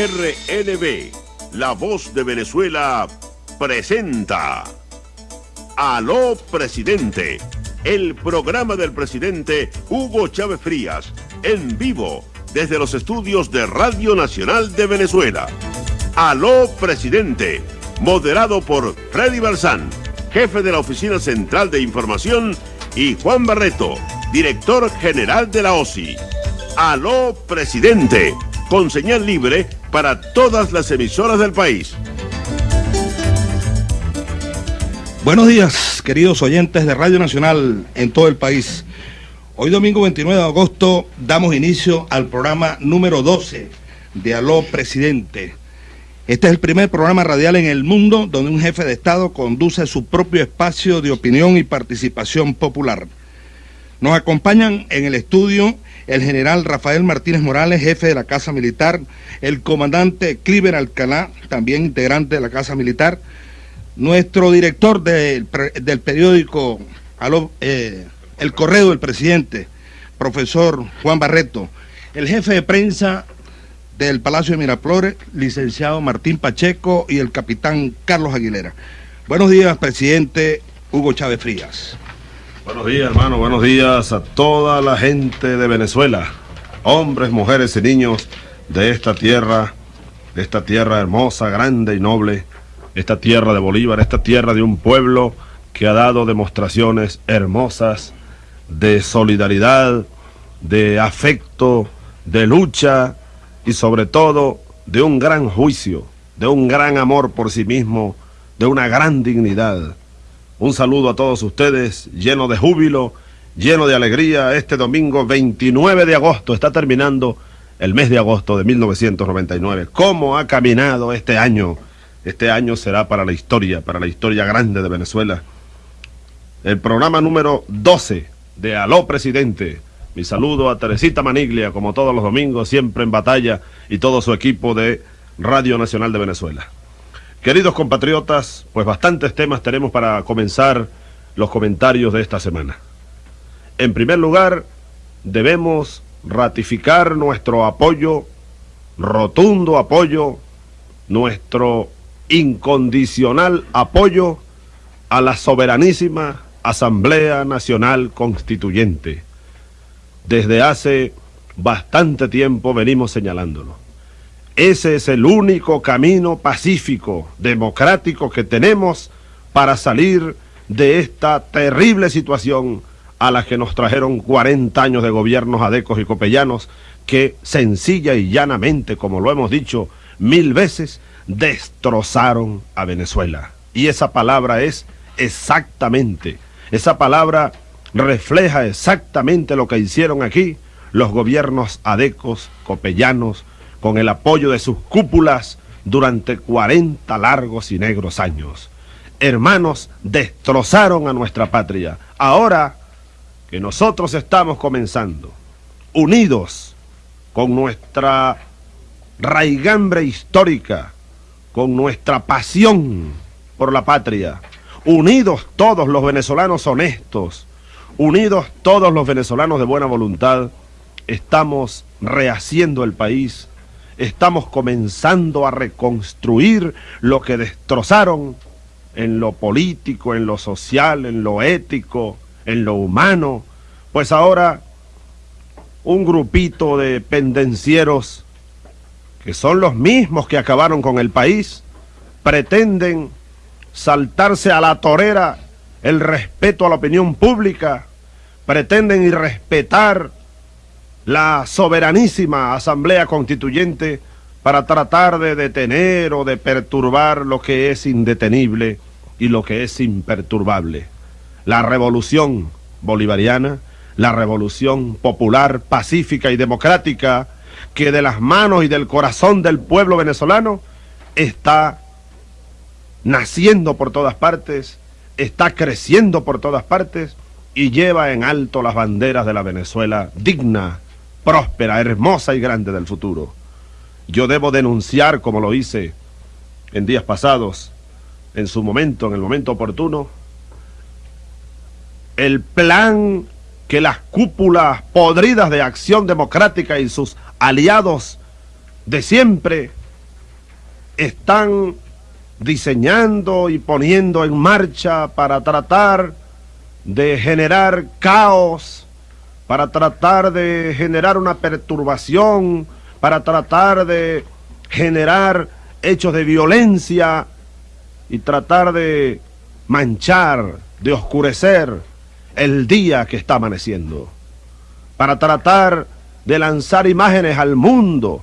RNB, La Voz de Venezuela, presenta Aló Presidente, el programa del presidente Hugo Chávez Frías, en vivo desde los estudios de Radio Nacional de Venezuela. Aló Presidente, moderado por Freddy Balsán, jefe de la Oficina Central de Información, y Juan Barreto, director general de la OSI. Aló Presidente, con señal libre para todas las emisoras del país. Buenos días, queridos oyentes de Radio Nacional en todo el país. Hoy domingo 29 de agosto damos inicio al programa número 12 de Aló Presidente. Este es el primer programa radial en el mundo donde un jefe de Estado conduce su propio espacio de opinión y participación popular. Nos acompañan en el estudio el general Rafael Martínez Morales, jefe de la Casa Militar, el comandante Cliver Alcalá, también integrante de la Casa Militar, nuestro director del, periódico eh, El Correo del Presidente, profesor Juan Barreto, el jefe de prensa del Palacio de Miraflores, licenciado Martín Pacheco y el capitán Carlos Aguilera. Buenos días, presidente Hugo Chávez Frías. Buenos días, hermano. Buenos días a toda la gente de Venezuela, hombres, mujeres y niños de esta tierra, de esta tierra hermosa, grande y noble, esta tierra de Bolívar, esta tierra de un pueblo que ha dado demostraciones hermosas de solidaridad, de afecto, de lucha y sobre todo de un gran juicio, de un gran amor por sí mismo, de una gran dignidad. Un saludo a todos ustedes, lleno de júbilo, lleno de alegría. Este domingo 29 de agosto está terminando el mes de agosto de 1999. ¿Cómo ha caminado este año? Este año será para la historia, para la historia grande de Venezuela. El programa número 12 de Aló Presidente. Mi saludo a Teresita Maniglia, como todos los domingos, siempre en batalla, y todo su equipo de Radio Nacional de Venezuela. Queridos compatriotas, pues bastantes temas tenemos para comenzar los comentarios de esta semana. En primer lugar, debemos ratificar nuestro apoyo, rotundo apoyo, nuestro incondicional apoyo a la soberanísima Asamblea Nacional Constituyente. Desde hace bastante tiempo venimos señalándolo. Ese es el único camino pacífico, democrático que tenemos para salir de esta terrible situación a la que nos trajeron 40 años de gobiernos adecos y copellanos que sencilla y llanamente, como lo hemos dicho mil veces, destrozaron a Venezuela. Y esa palabra es exactamente, esa palabra refleja exactamente lo que hicieron aquí los gobiernos adecos, copellanos, con el apoyo de sus cúpulas durante 40 largos y negros años. Hermanos, destrozaron a nuestra patria. Ahora que nosotros estamos comenzando, unidos con nuestra raigambre histórica, con nuestra pasión por la patria, unidos todos los venezolanos honestos, unidos todos los venezolanos de buena voluntad, estamos rehaciendo el país, estamos comenzando a reconstruir lo que destrozaron en lo político, en lo social, en lo ético, en lo humano. Pues ahora un grupito de pendencieros que son los mismos que acabaron con el país, pretenden saltarse a la torera el respeto a la opinión pública, pretenden irrespetar la soberanísima Asamblea Constituyente para tratar de detener o de perturbar lo que es indetenible y lo que es imperturbable. La revolución bolivariana, la revolución popular, pacífica y democrática, que de las manos y del corazón del pueblo venezolano está naciendo por todas partes, está creciendo por todas partes y lleva en alto las banderas de la Venezuela digna, próspera, hermosa y grande del futuro. Yo debo denunciar, como lo hice en días pasados, en su momento, en el momento oportuno, el plan que las cúpulas podridas de acción democrática y sus aliados de siempre están diseñando y poniendo en marcha para tratar de generar caos, para tratar de generar una perturbación, para tratar de generar hechos de violencia y tratar de manchar, de oscurecer el día que está amaneciendo, para tratar de lanzar imágenes al mundo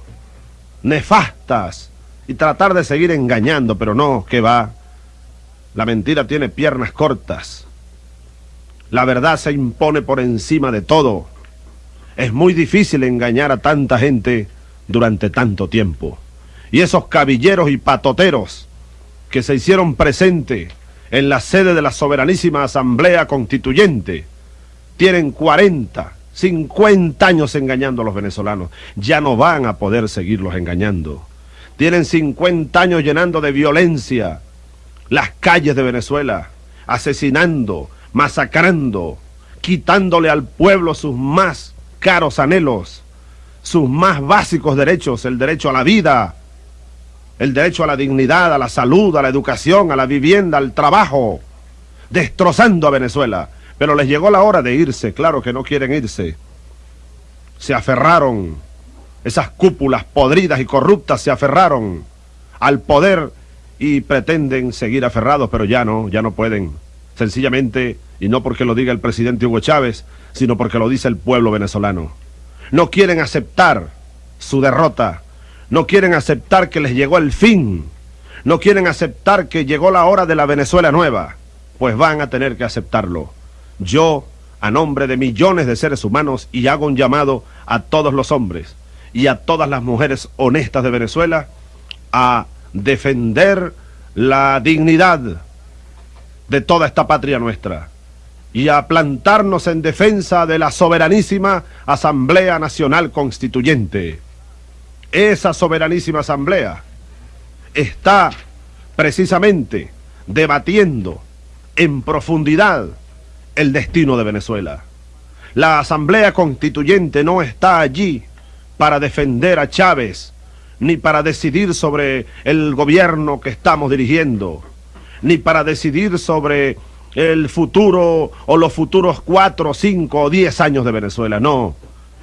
nefastas y tratar de seguir engañando, pero no, que va. La mentira tiene piernas cortas. La verdad se impone por encima de todo. Es muy difícil engañar a tanta gente durante tanto tiempo. Y esos cabilleros y patoteros que se hicieron presente en la sede de la soberanísima Asamblea Constituyente tienen 40, 50 años engañando a los venezolanos. Ya no van a poder seguirlos engañando. Tienen 50 años llenando de violencia las calles de Venezuela, asesinando, masacrando, quitándole al pueblo sus más caros anhelos, sus más básicos derechos, el derecho a la vida, el derecho a la dignidad, a la salud, a la educación, a la vivienda, al trabajo, destrozando a Venezuela. Pero les llegó la hora de irse, claro que no quieren irse. Se aferraron, esas cúpulas podridas y corruptas se aferraron al poder y pretenden seguir aferrados, pero ya no, ya no pueden. Sencillamente, y no porque lo diga el presidente Hugo Chávez, sino porque lo dice el pueblo venezolano. No quieren aceptar su derrota, no quieren aceptar que les llegó el fin, no quieren aceptar que llegó la hora de la Venezuela nueva, pues van a tener que aceptarlo. Yo, a nombre de millones de seres humanos, y hago un llamado a todos los hombres y a todas las mujeres honestas de Venezuela a defender la dignidad de toda esta patria nuestra y a plantarnos en defensa de la soberanísima Asamblea Nacional Constituyente. Esa soberanísima Asamblea está precisamente debatiendo en profundidad el destino de Venezuela. La Asamblea Constituyente no está allí para defender a Chávez, ni para decidir sobre el gobierno que estamos dirigiendo, ni para decidir sobre el futuro o los futuros cuatro, cinco o diez años de Venezuela. No,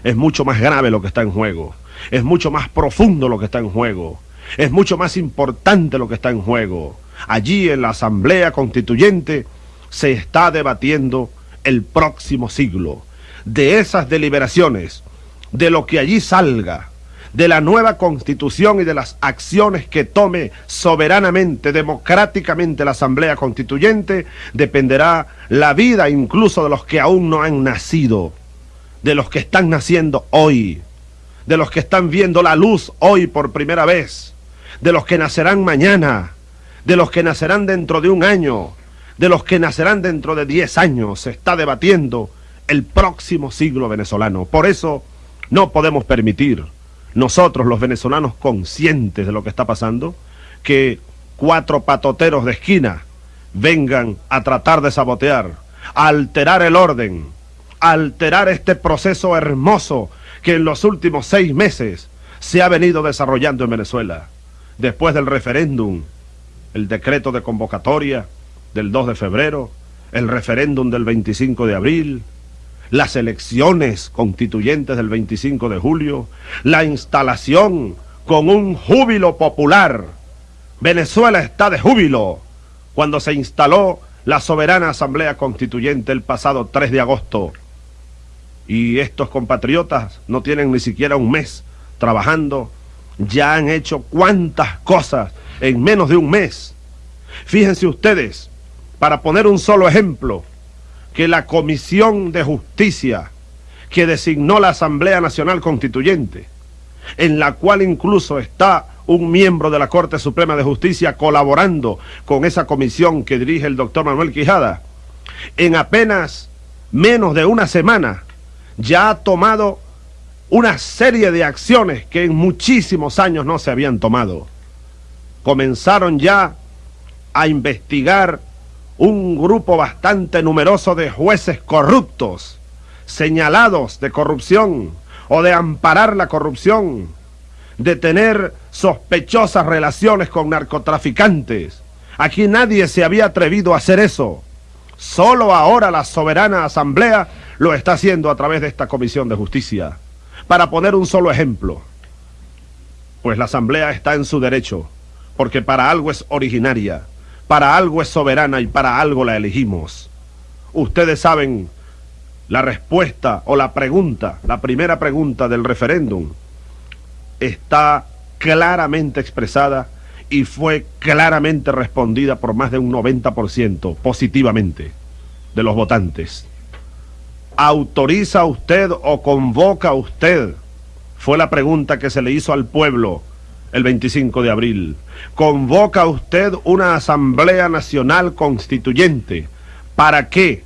es mucho más grave lo que está en juego, es mucho más profundo lo que está en juego, es mucho más importante lo que está en juego. Allí en la Asamblea Constituyente se está debatiendo el próximo siglo. De esas deliberaciones, de lo que allí salga, de la nueva constitución y de las acciones que tome soberanamente, democráticamente la Asamblea Constituyente, dependerá la vida incluso de los que aún no han nacido, de los que están naciendo hoy, de los que están viendo la luz hoy por primera vez, de los que nacerán mañana, de los que nacerán dentro de un año, de los que nacerán dentro de diez años. Se está debatiendo el próximo siglo venezolano. Por eso no podemos permitir nosotros los venezolanos conscientes de lo que está pasando, que cuatro patoteros de esquina vengan a tratar de sabotear, a alterar el orden, a alterar este proceso hermoso que en los últimos seis meses se ha venido desarrollando en Venezuela. Después del referéndum, el decreto de convocatoria del 2 de febrero, el referéndum del 25 de abril, las elecciones constituyentes del 25 de julio, la instalación con un júbilo popular. Venezuela está de júbilo cuando se instaló la soberana Asamblea Constituyente el pasado 3 de agosto. Y estos compatriotas no tienen ni siquiera un mes trabajando, ya han hecho cuántas cosas en menos de un mes. Fíjense ustedes, para poner un solo ejemplo, que la Comisión de Justicia que designó la Asamblea Nacional Constituyente, en la cual incluso está un miembro de la Corte Suprema de Justicia colaborando con esa comisión que dirige el doctor Manuel Quijada, en apenas menos de una semana ya ha tomado una serie de acciones que en muchísimos años no se habían tomado. Comenzaron ya a investigar un grupo bastante numeroso de jueces corruptos, señalados de corrupción o de amparar la corrupción. de tener sospechosas relaciones con narcotraficantes. Aquí nadie se había atrevido a hacer eso. Solo ahora la soberana asamblea lo está haciendo a través de esta comisión de justicia. Para poner un solo ejemplo, pues la asamblea está en su derecho, porque para algo es originaria, para algo es soberana y para algo la elegimos. Ustedes saben la respuesta o la pregunta, la primera pregunta del referéndum, está claramente expresada y fue claramente respondida por más de un 90% positivamente de los votantes. ¿Autoriza usted o convoca usted? Fue la pregunta que se le hizo al pueblo el 25 de abril. ¿Convoca usted una Asamblea Nacional Constituyente? ¿Para qué?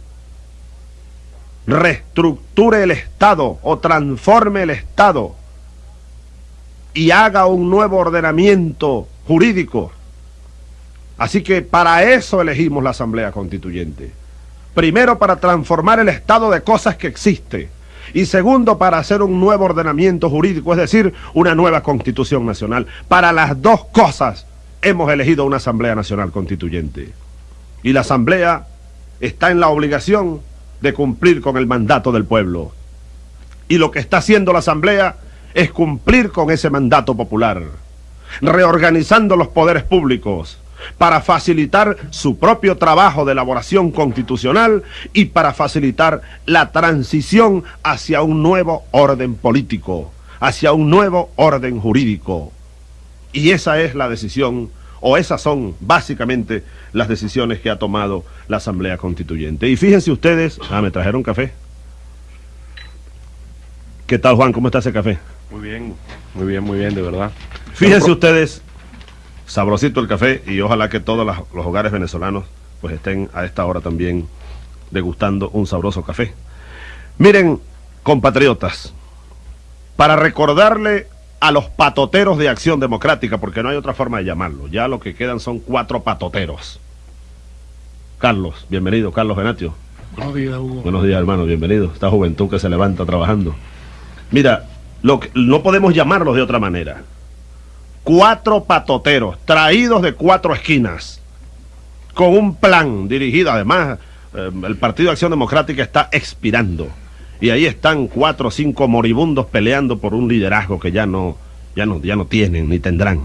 Reestructure el Estado o transforme el Estado y haga un nuevo ordenamiento jurídico. Así que para eso elegimos la Asamblea Constituyente. Primero, para transformar el estado de cosas que existe. Y segundo, para hacer un nuevo ordenamiento jurídico, es decir, una nueva constitución nacional. Para las dos cosas hemos elegido una Asamblea Nacional Constituyente. Y la Asamblea está en la obligación de cumplir con el mandato del pueblo. Y lo que está haciendo la Asamblea es cumplir con ese mandato popular reorganizando los poderes públicos para facilitar su propio trabajo de elaboración constitucional y para facilitar la transición hacia un nuevo orden político, hacia un nuevo orden jurídico. Y esa es la decisión, o esas son básicamente las decisiones que ha tomado la Asamblea Constituyente. Y fíjense ustedes, ah, me trajeron café. ¿Qué tal Juan? ¿Cómo está ese café? Muy bien, muy bien, muy bien, de verdad. Fíjense ustedes, sabrosito el café y ojalá que todos los hogares venezolanos pues estén a esta hora también degustando un sabroso café. Miren, compatriotas, para recordarle a los patoteros de Acción Democrática, porque no hay otra forma de llamarlo, ya lo que quedan son cuatro patoteros. Carlos, bienvenido, Carlos Venatio. Buenos días, Hugo. Buenos días, hermano, bienvenido. Esta juventud que se levanta trabajando. Mira, lo no podemos llamarlos de otra manera cuatro patoteros traídos de cuatro esquinas con un plan dirigido, además eh, el Partido de Acción Democrática está expirando y ahí están cuatro o cinco moribundos peleando por un liderazgo que ya no, ya no, ya no tienen ni tendrán.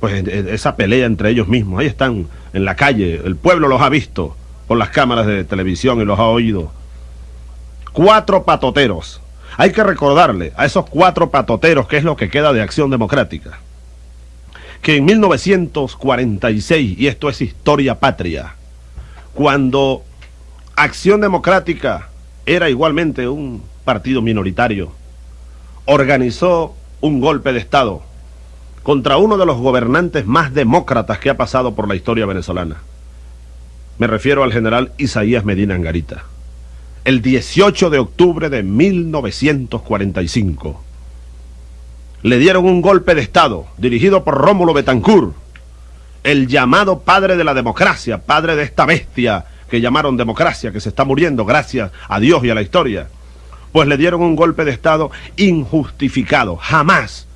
Pues eh, esa pelea entre ellos mismos, ahí están en la calle, el pueblo los ha visto por las cámaras de televisión y los ha oído. Cuatro patoteros. Hay que recordarle a esos cuatro patoteros qué es lo que queda de Acción Democrática que en 1946, y esto es historia patria, cuando Acción Democrática era igualmente un partido minoritario, organizó un golpe de Estado contra uno de los gobernantes más demócratas que ha pasado por la historia venezolana. Me refiero al general Isaías Medina Angarita. El 18 de octubre de 1945 le dieron un golpe de Estado dirigido por Rómulo Betancourt, el llamado padre de la democracia, padre de esta bestia que llamaron democracia, que se está muriendo gracias a Dios y a la historia. Pues le dieron un golpe de Estado injustificado. Jamás,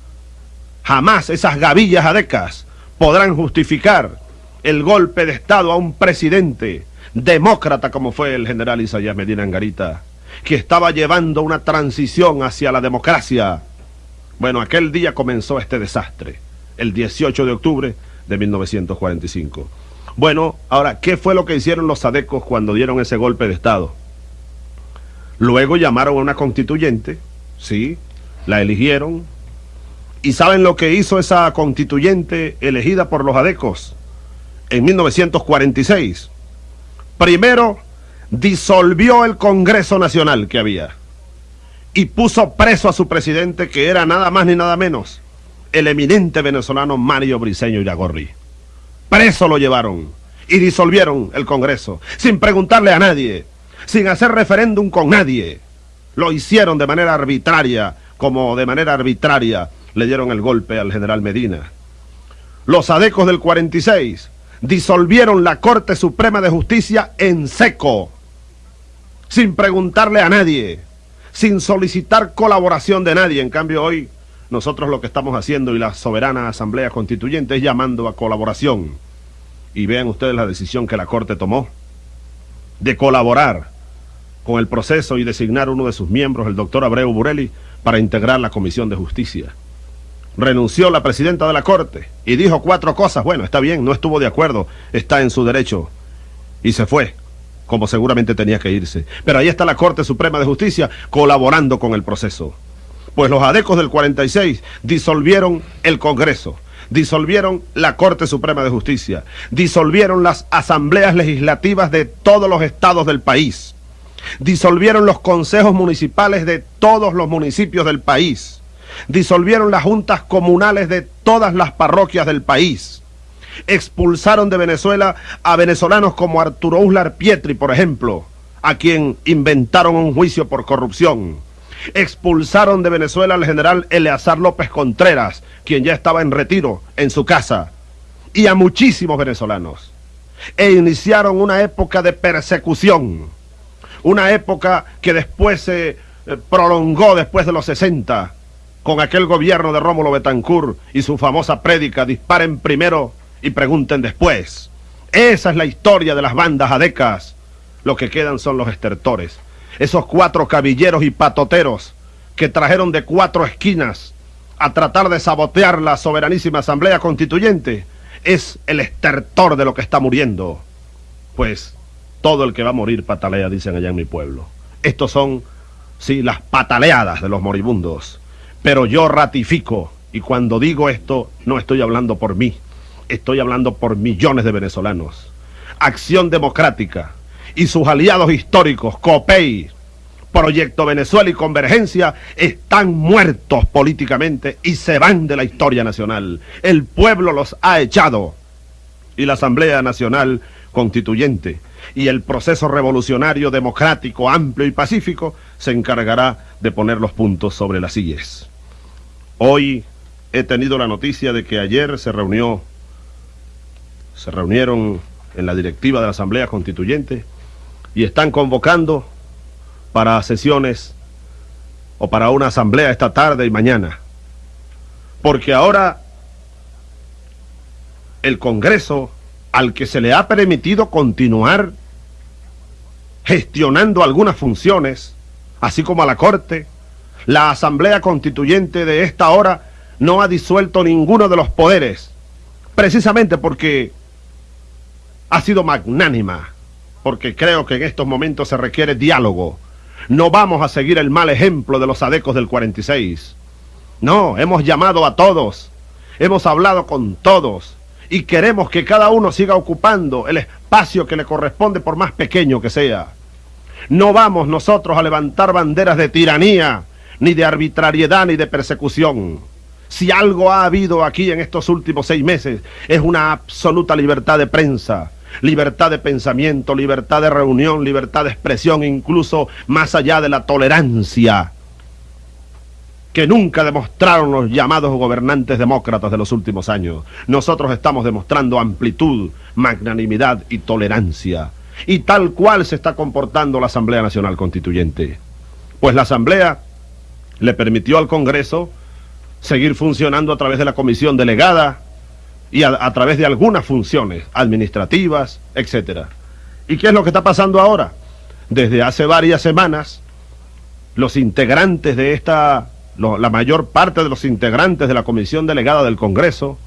jamás esas gavillas adecas podrán justificar el golpe de Estado a un presidente demócrata como fue el general Isaías Medina Angarita, que estaba llevando una transición hacia la democracia bueno, aquel día comenzó este desastre, el 18 de octubre de 1945. Bueno, ahora, ¿qué fue lo que hicieron los sadecos cuando dieron ese golpe de Estado? Luego llamaron a una constituyente, sí, la eligieron. ¿Y saben lo que hizo esa constituyente elegida por los adecos en 1946? Primero, disolvió el Congreso Nacional que había y puso preso a su presidente, que era nada más ni nada menos el eminente venezolano Mario Briceño Iragorri. Preso lo llevaron y disolvieron el Congreso, sin preguntarle a nadie, sin hacer referéndum con nadie. Lo hicieron de manera arbitraria, como de manera arbitraria le dieron el golpe al general Medina. Los adecos del 46 disolvieron la Corte Suprema de Justicia en seco, sin preguntarle a nadie sin solicitar colaboración de nadie. En cambio hoy nosotros lo que estamos haciendo y la soberana Asamblea Constituyente es llamando a colaboración. Y vean ustedes la decisión que la Corte tomó de colaborar con el proceso y designar uno de sus miembros, el doctor Abreu Burelli, para integrar la Comisión de Justicia. Renunció la presidenta de la Corte y dijo cuatro cosas. Bueno, está bien, no estuvo de acuerdo, está en su derecho. Y se fue, como seguramente tenía que irse. Pero ahí está la Corte Suprema de Justicia colaborando con el proceso. Pues los adecos del 46 disolvieron el Congreso, disolvieron la Corte Suprema de Justicia, disolvieron las asambleas legislativas de todos los estados del país, disolvieron los consejos municipales de todos los municipios del país, disolvieron las juntas comunales de todas las parroquias del país, expulsaron de Venezuela a venezolanos como Arturo Uslar Pietri, por ejemplo, a quien inventaron un juicio por corrupción expulsaron de Venezuela al general Eleazar López Contreras, quien ya estaba en retiro en su casa, y a muchísimos venezolanos. E iniciaron una época de persecución, una época que después se eh, prolongó después de los 60, con aquel gobierno de Rómulo Betancourt y su famosa prédica, disparen primero y pregunten después. Esa es la historia de las bandas adecas. Lo que quedan son los estertores esos cuatro cabilleros y patoteros que trajeron de cuatro esquinas a tratar de sabotear la soberanísima Asamblea Constituyente, es el estertor de lo que está muriendo. Pues todo el que va a morir patalea, dicen allá en mi pueblo. Estos son, sí, las pataleadas de los moribundos. Pero yo ratifico, y cuando digo esto, no estoy hablando por mí, estoy hablando por millones de venezolanos. Acción Democrática, y sus aliados históricos, COPEI, Proyecto Venezuela y Convergencia, están muertos políticamente y se van de la historia nacional. El pueblo los ha echado. Y la Asamblea Nacional Constituyente y el proceso revolucionario democrático, amplio y pacífico se encargará de poner los puntos sobre las sillas. Hoy he tenido la noticia de que ayer se reunió, se reunieron en la directiva de la Asamblea Constituyente y están convocando para sesiones o para una asamblea esta tarde y mañana. Porque ahora el Congreso, al que se le ha permitido continuar gestionando algunas funciones, así como a la Corte, la Asamblea Constituyente de esta hora no ha disuelto ninguno de los poderes, precisamente porque ha sido magnánima porque creo que en estos momentos se requiere diálogo. No vamos a seguir el mal ejemplo de los adecos del 46. No, hemos llamado a todos, hemos hablado con todos y queremos que cada uno siga ocupando el espacio que le corresponde por más pequeño que sea. No vamos nosotros a levantar banderas de tiranía, ni de arbitrariedad, ni de persecución. Si algo ha habido aquí en estos últimos seis meses es una absoluta libertad de prensa, libertad de pensamiento, libertad de reunión, libertad de expresión, incluso más allá de la tolerancia que nunca demostraron los llamados gobernantes demócratas de los últimos años. Nosotros estamos demostrando amplitud, magnanimidad y tolerancia. Y tal cual se está comportando la Asamblea Nacional Constituyente. Pues la Asamblea le permitió al Congreso seguir funcionando a través de la comisión delegada, y a, través de algunas funciones administrativas, etcétera. ¿Y qué es lo que está pasando ahora? Desde hace varias semanas, los integrantes de esta, la mayor parte de los integrantes de la Comisión Delegada del Congreso,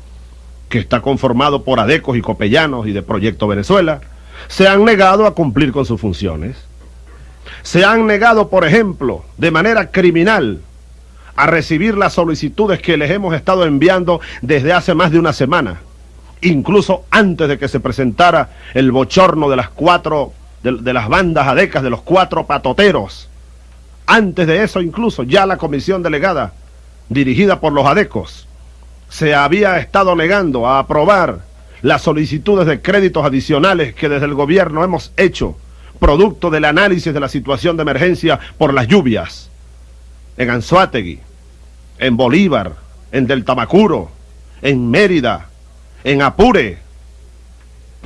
que está conformado por adecos y copellanos y de Proyecto Venezuela, se han negado a cumplir con sus funciones. Se han negado, por ejemplo, de manera criminal, a recibir las solicitudes que les hemos estado enviando desde hace más de una semana, incluso antes de que se presentara el bochorno de las cuatro, de, las bandas adecas, de los cuatro patoteros. Antes de eso incluso ya la comisión delegada, dirigida por los adecos, se había estado negando a aprobar las solicitudes de créditos adicionales que desde el gobierno hemos hecho, producto del análisis de la situación de emergencia por las lluvias en Anzuategui, en Bolívar, en Deltamacuro, en Mérida, en Apure,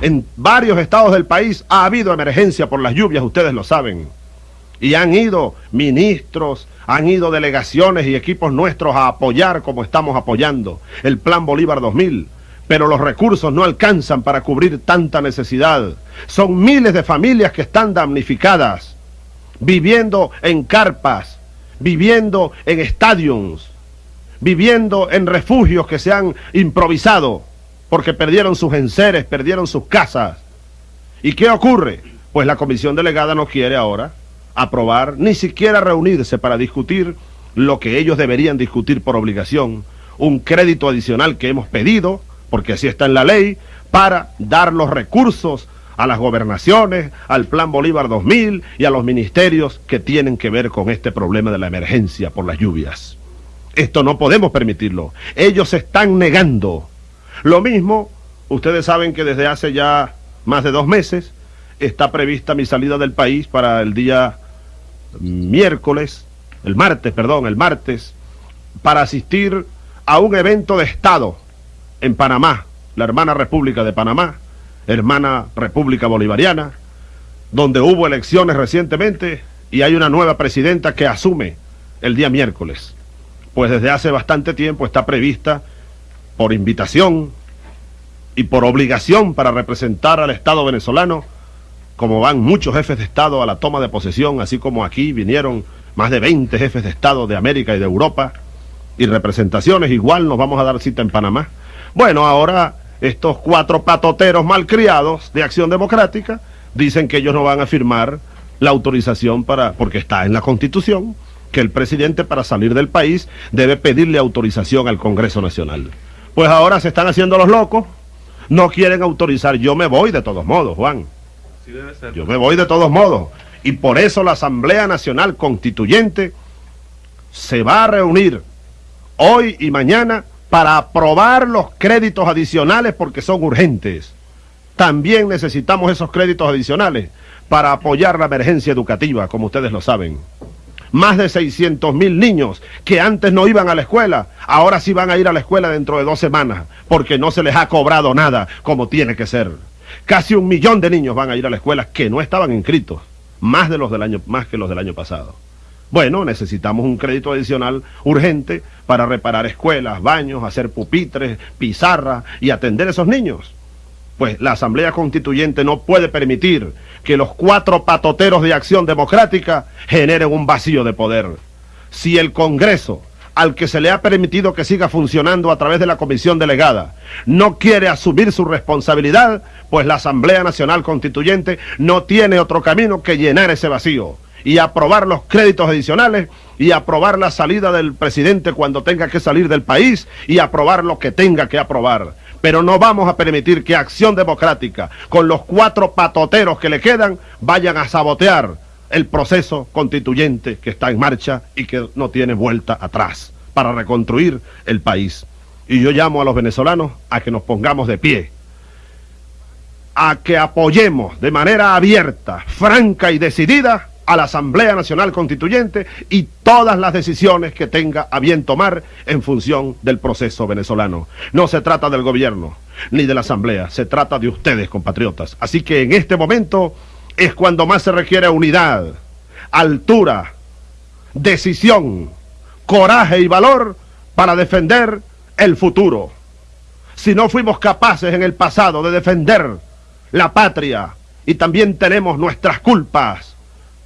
en varios estados del país ha habido emergencia por las lluvias, ustedes lo saben. Y han ido ministros, han ido delegaciones y equipos nuestros a apoyar como estamos apoyando el Plan Bolívar 2000. Pero los recursos no alcanzan para cubrir tanta necesidad. Son miles de familias que están damnificadas, viviendo en carpas, viviendo en estadios, viviendo en refugios que se han improvisado porque perdieron sus enseres, perdieron sus casas. ¿Y qué ocurre? Pues la comisión delegada no quiere ahora aprobar, ni siquiera reunirse para discutir lo que ellos deberían discutir por obligación, un crédito adicional que hemos pedido, porque así está en la ley, para dar los recursos a las gobernaciones, al Plan Bolívar 2000 y a los ministerios que tienen que ver con este problema de la emergencia por las lluvias. Esto no podemos permitirlo. Ellos se están negando. Lo mismo, ustedes saben que desde hace ya más de dos meses está prevista mi salida del país para el día miércoles, el martes, perdón, el martes, para asistir a un evento de Estado en Panamá, la hermana República de Panamá, hermana República Bolivariana, donde hubo elecciones recientemente y hay una nueva presidenta que asume el día miércoles. Pues desde hace bastante tiempo está prevista por invitación y por obligación para representar al Estado venezolano como van muchos jefes de Estado a la toma de posesión, así como aquí vinieron más de 20 jefes de Estado de América y de Europa, y representaciones, igual nos vamos a dar cita en Panamá. Bueno, ahora estos cuatro patoteros malcriados de Acción Democrática dicen que ellos no van a firmar la autorización para, porque está en la Constitución, que el presidente para salir del país debe pedirle autorización al Congreso Nacional. Pues ahora se están haciendo los locos, no quieren autorizar, yo me voy de todos modos, Juan. Yo me voy de todos modos. Y por eso la Asamblea Nacional Constituyente se va a reunir hoy y mañana para aprobar los créditos adicionales porque son urgentes. También necesitamos esos créditos adicionales para apoyar la emergencia educativa, como ustedes lo saben. Más de 600 mil niños que antes no iban a la escuela, ahora sí van a ir a la escuela dentro de dos semanas, porque no se les ha cobrado nada como tiene que ser. Casi un millón de niños van a ir a la escuela que no estaban inscritos, más, de los del año, más que los del año pasado. Bueno, necesitamos un crédito adicional urgente para reparar escuelas, baños, hacer pupitres, pizarra y atender a esos niños. Pues la Asamblea Constituyente no puede permitir que los cuatro patoteros de acción democrática generen un vacío de poder. Si el Congreso al que se le ha permitido que siga funcionando a través de la comisión delegada no quiere asumir su responsabilidad, pues la Asamblea Nacional Constituyente no tiene otro camino que llenar ese vacío y aprobar los créditos adicionales y aprobar la salida del presidente cuando tenga que salir del país y aprobar lo que tenga que aprobar. Pero no vamos a permitir que Acción Democrática, con los cuatro patoteros que le quedan, vayan a sabotear el proceso constituyente que está en marcha y que no tiene vuelta atrás para reconstruir el país. Y yo llamo a los venezolanos a que nos pongamos de pie, a que apoyemos de manera abierta, franca y decidida a la Asamblea Nacional Constituyente y todas las decisiones que tenga a bien tomar en función del proceso venezolano. No se trata del gobierno ni de la Asamblea, se trata de ustedes, compatriotas. Así que en este momento es cuando más se requiere unidad, altura, decisión, coraje y valor para defender el futuro. Si no fuimos capaces en el pasado de defender la patria y también tenemos nuestras culpas,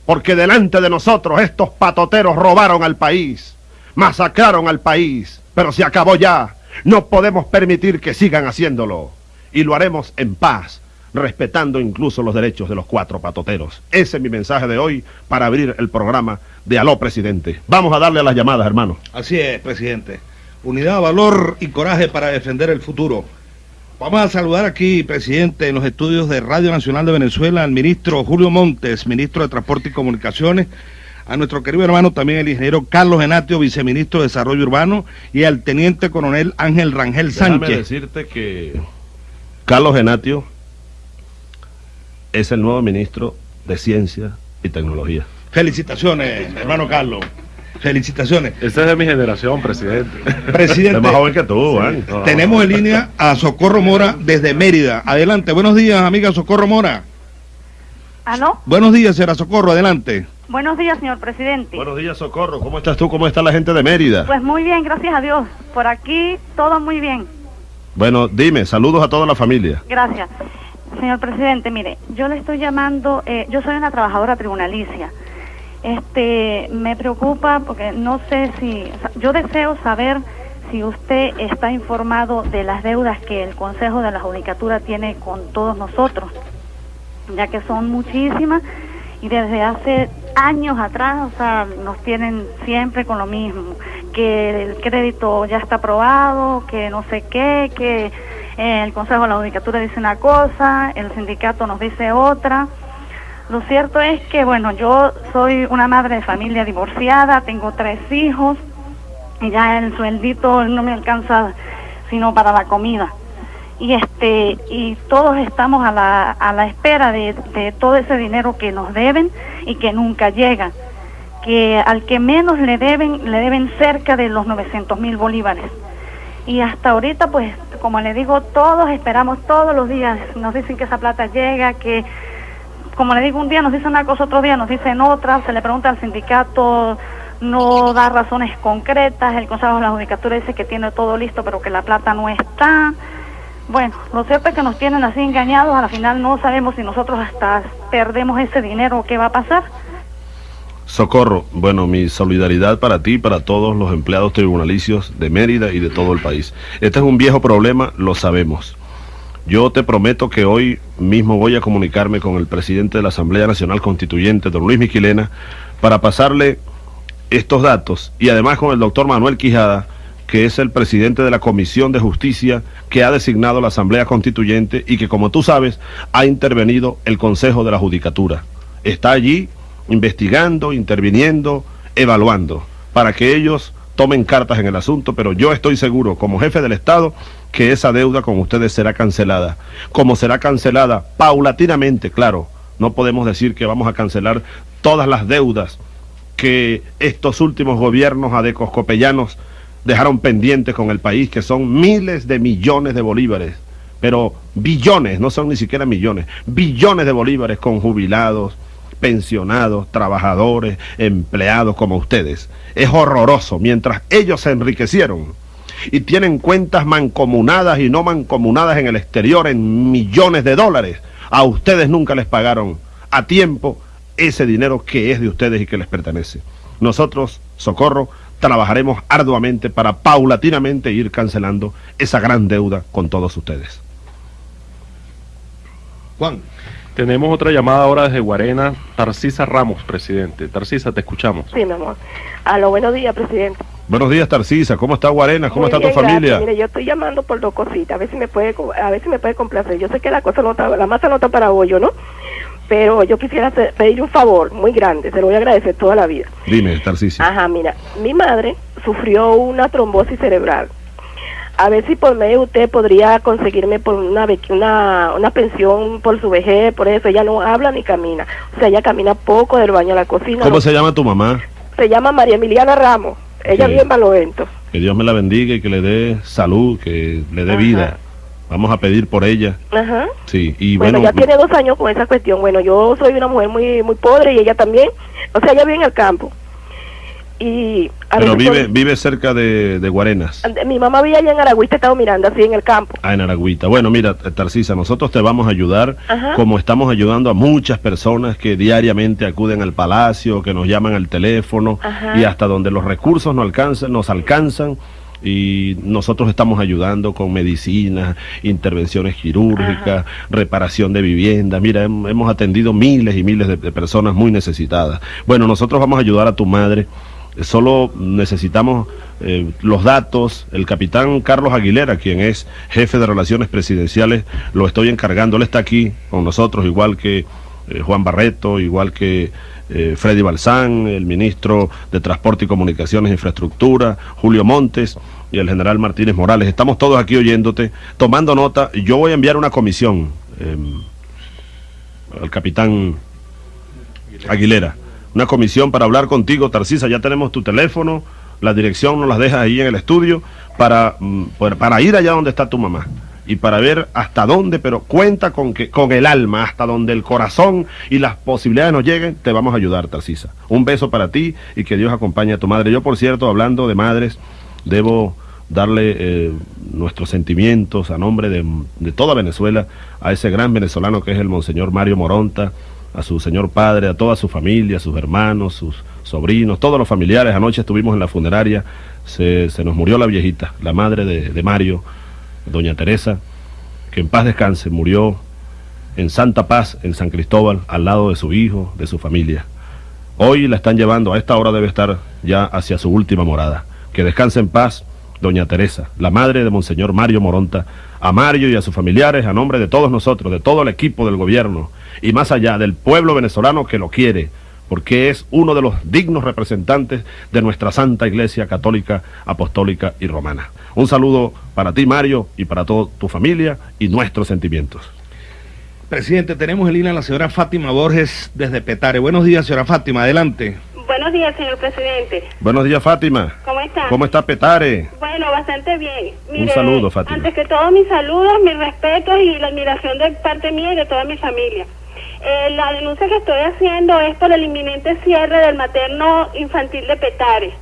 porque delante de nosotros estos patoteros robaron al país, masacraron al país, pero se acabó ya. No podemos permitir que sigan haciéndolo y lo haremos en paz respetando incluso los derechos de los cuatro patoteros. Ese es mi mensaje de hoy para abrir el programa de Aló Presidente. Vamos a darle a las llamadas, hermano. Así es, presidente. Unidad, valor y coraje para defender el futuro. Vamos a saludar aquí, presidente, en los estudios de Radio Nacional de Venezuela, al ministro Julio Montes, ministro de Transporte y Comunicaciones, a nuestro querido hermano también el ingeniero Carlos Genatio, viceministro de Desarrollo Urbano, y al teniente coronel Ángel Rangel Sánchez. Déjame decirte que Carlos Genatio es el nuevo ministro de Ciencia y Tecnología. Felicitaciones, hermano Carlos. Felicitaciones. Esta es de mi generación, presidente. Presidente. Es más joven que tú, ¿eh? sí. Tenemos en línea a Socorro Mora desde Mérida. Adelante. Buenos días, amiga Socorro Mora. ¿Aló? Buenos días, señora Socorro. Adelante. Buenos días, señor presidente. Buenos días, Socorro. ¿Cómo estás tú? ¿Cómo está la gente de Mérida? Pues muy bien, gracias a Dios. Por aquí todo muy bien. Bueno, dime, saludos a toda la familia. Gracias. Señor presidente, mire, yo le estoy llamando, eh, yo soy una trabajadora tribunalicia. Este, me preocupa porque no sé si, yo deseo saber si usted está informado de las deudas que el Consejo de la Judicatura tiene con todos nosotros, ya que son muchísimas y desde hace años atrás, o sea, nos tienen siempre con lo mismo, que el crédito ya está aprobado, que no sé qué, que el Consejo de la Judicatura dice una cosa, el sindicato nos dice otra. Lo cierto es que, bueno, yo soy una madre de familia divorciada, tengo tres hijos y ya el sueldito no me alcanza sino para la comida. Y este y todos estamos a la, a la espera de, de todo ese dinero que nos deben y que nunca llega que al que menos le deben le deben cerca de los 900 mil bolívares. Y hasta ahorita pues como le digo todos esperamos todos los días. Nos dicen que esa plata llega que como le digo un día nos dicen una cosa otro día nos dicen otra se le pregunta al sindicato no da razones concretas el consejo de la judicatura dice que tiene todo listo pero que la plata no está bueno, lo cierto es que nos tienen así engañados, a la final no sabemos si nosotros hasta perdemos ese dinero, ¿qué va a pasar? Socorro, bueno, mi solidaridad para ti y para todos los empleados tribunalicios de Mérida y de todo el país. Este es un viejo problema, lo sabemos. Yo te prometo que hoy mismo voy a comunicarme con el presidente de la Asamblea Nacional Constituyente, don Luis Miquilena, para pasarle estos datos y además con el doctor Manuel Quijada, que es el presidente de la Comisión de Justicia que ha designado la Asamblea Constituyente y que, como tú sabes, ha intervenido el Consejo de la Judicatura. Está allí investigando, interviniendo, evaluando, para que ellos tomen cartas en el asunto, pero yo estoy seguro, como jefe del Estado, que esa deuda con ustedes será cancelada. Como será cancelada paulatinamente, claro, no podemos decir que vamos a cancelar todas las deudas que estos últimos gobiernos adecoscopellanos dejaron pendientes con el país, que son miles de millones de bolívares, pero billones, no son ni siquiera millones, billones de bolívares con jubilados, pensionados, trabajadores, empleados como ustedes. Es horroroso, mientras ellos se enriquecieron y tienen cuentas mancomunadas y no mancomunadas en el exterior en millones de dólares, a ustedes nunca les pagaron a tiempo ese dinero que es de ustedes y que les pertenece. Nosotros, Socorro, trabajaremos arduamente para paulatinamente ir cancelando esa gran deuda con todos ustedes. Juan. Tenemos otra llamada ahora desde Guarena, Tarcisa Ramos, presidente. Tarcisa, te escuchamos. Sí, mi amor. A lo buenos días, presidente. Buenos días, Tarcisa. ¿Cómo está Guarena? ¿Cómo Muy está bien, tu familia? Mire, yo estoy llamando por dos cositas, a ver si me puede, a ver si me puede complacer. Yo sé que la cosa no está, la masa no está para hoyo, ¿no? Pero yo quisiera hacer- pedir un favor muy grande, se lo voy a agradecer toda la vida. Dime, Tarcisa. Ajá, mira, mi madre sufrió una trombosis cerebral. A ver si por medio de usted podría conseguirme por una, una, una pensión por su vejez, por eso ella no habla ni camina. O sea, ella camina poco del baño a la cocina. ¿Cómo no- se llama tu mamá? se llama María Emiliana Ramos. Ella Sí. vive en Balovento. Que Dios me la bendiga y que le dé salud, que le dé Ajá. vida. Vamos a pedir por ella. Ajá. Sí, y Bueno, bueno, ya tiene dos años con esa cuestión. Bueno, yo soy una mujer muy muy pobre y ella también. O sea, ella vive en el campo. Y a pero vive, con- vive cerca de, de Guarenas. Mi mamá vive allá en Aragüí, te estaba mirando así en el campo. Ah, en Aragüita. Bueno, mira, Tarcisa, nosotros te vamos a ayudar Ajá. como estamos ayudando a muchas personas que diariamente acuden al palacio, que nos llaman al teléfono Ajá. y hasta donde los recursos nos alcanzan, nos alcanzan y nosotros estamos ayudando con medicinas, intervenciones quirúrgicas, reparación de viviendas. Mira, hem- hemos atendido miles y miles de, de personas muy necesitadas. Bueno, nosotros vamos a ayudar a tu madre. Solo necesitamos eh, los datos. El capitán Carlos Aguilera, quien es jefe de relaciones presidenciales, lo estoy encargando. Él está aquí con nosotros, igual que eh, Juan Barreto, igual que eh, Freddy Balsán, el ministro de Transporte y Comunicaciones e Infraestructura, Julio Montes y el general Martínez Morales. Estamos todos aquí oyéndote, tomando nota. Yo voy a enviar una comisión eh, al capitán Aguilera. Una comisión para hablar contigo, Tarcisa. Ya tenemos tu teléfono, la dirección nos las dejas ahí en el estudio para, mm, para, ir allá donde está tu mamá y para ver hasta dónde, pero cuenta con que con el alma, hasta donde el corazón y las posibilidades nos lleguen, te vamos a ayudar, Tarcisa. Un beso para ti y que Dios acompañe a tu madre. Yo, por cierto, hablando de madres, debo darle eh, nuestros sentimientos a nombre de, de toda Venezuela a ese gran venezolano que es el Monseñor Mario Moronta, a su señor padre, a toda su familia, a sus hermanos, sus sobrinos, todos los familiares. Anoche estuvimos en la funeraria, se, se nos murió la viejita, la madre de, de, Mario, doña Teresa, que en paz descanse, murió en Santa Paz, en San Cristóbal, al lado de su hijo, de su familia. Hoy la están llevando, a esta hora debe estar ya hacia su última morada. Que descanse en paz, doña Teresa, la madre de Monseñor Mario Moronta, a Mario y a sus familiares, a nombre de todos nosotros, de todo el equipo del gobierno y más allá del pueblo venezolano que lo quiere, porque es uno de los dignos representantes de nuestra Santa Iglesia Católica, Apostólica y Romana. Un saludo para ti, Mario, y para toda tu familia y nuestros sentimientos. Presidente, tenemos en línea a la señora Fátima Borges desde Petare. Buenos días, señora Fátima, adelante. Buenos días, señor presidente. Buenos días, Fátima. ¿Cómo está? ¿Cómo está Petare? Bueno, bastante bien. Un saludo, Fátima. Antes que todo, mis saludos, mis respetos y la admiración de parte mía y de toda mi familia. Eh, la denuncia que estoy haciendo es por el inminente cierre del materno infantil de Petare.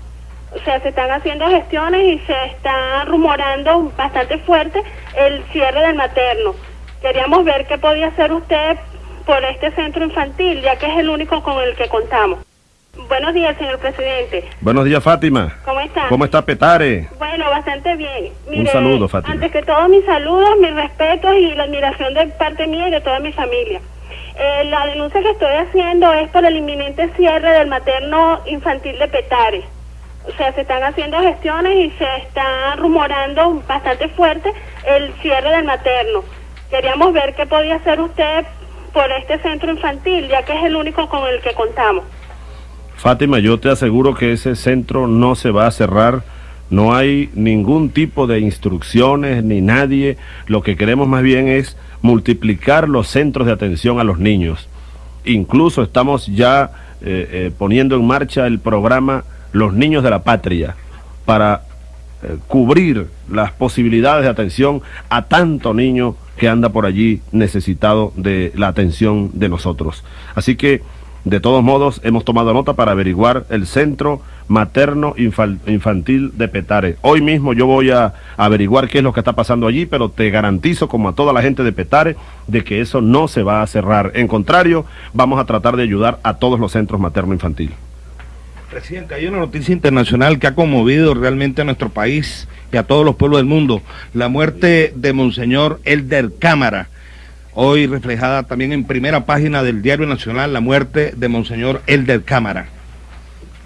O sea, se están haciendo gestiones y se está rumorando bastante fuerte el cierre del materno. Queríamos ver qué podía hacer usted por este centro infantil, ya que es el único con el que contamos. Buenos días, señor presidente. Buenos días, Fátima. ¿Cómo está? ¿Cómo está Petare? Bueno, bastante bien. Mire, Un saludo, Fátima. Antes que todo, mis saludos, mis respetos y la admiración de parte mía y de toda mi familia. Eh, la denuncia que estoy haciendo es por el inminente cierre del materno infantil de Petare. O sea, se están haciendo gestiones y se está rumorando bastante fuerte el cierre del materno. Queríamos ver qué podía hacer usted por este centro infantil, ya que es el único con el que contamos. Fátima, yo te aseguro que ese centro no se va a cerrar. No hay ningún tipo de instrucciones ni nadie. Lo que queremos más bien es multiplicar los centros de atención a los niños. Incluso estamos ya eh, eh, poniendo en marcha el programa Los Niños de la Patria para eh, cubrir las posibilidades de atención a tanto niño que anda por allí necesitado de la atención de nosotros. Así que, de todos modos, hemos tomado nota para averiguar el centro materno infantil de Petare. Hoy mismo yo voy a averiguar qué es lo que está pasando allí, pero te garantizo, como a toda la gente de Petare, de que eso no se va a cerrar. En contrario, vamos a tratar de ayudar a todos los centros materno infantil. Presidente, hay una noticia internacional que ha conmovido realmente a nuestro país y a todos los pueblos del mundo. La muerte de Monseñor Elder Cámara. Hoy reflejada también en primera página del Diario Nacional, la muerte de Monseñor Elder Cámara.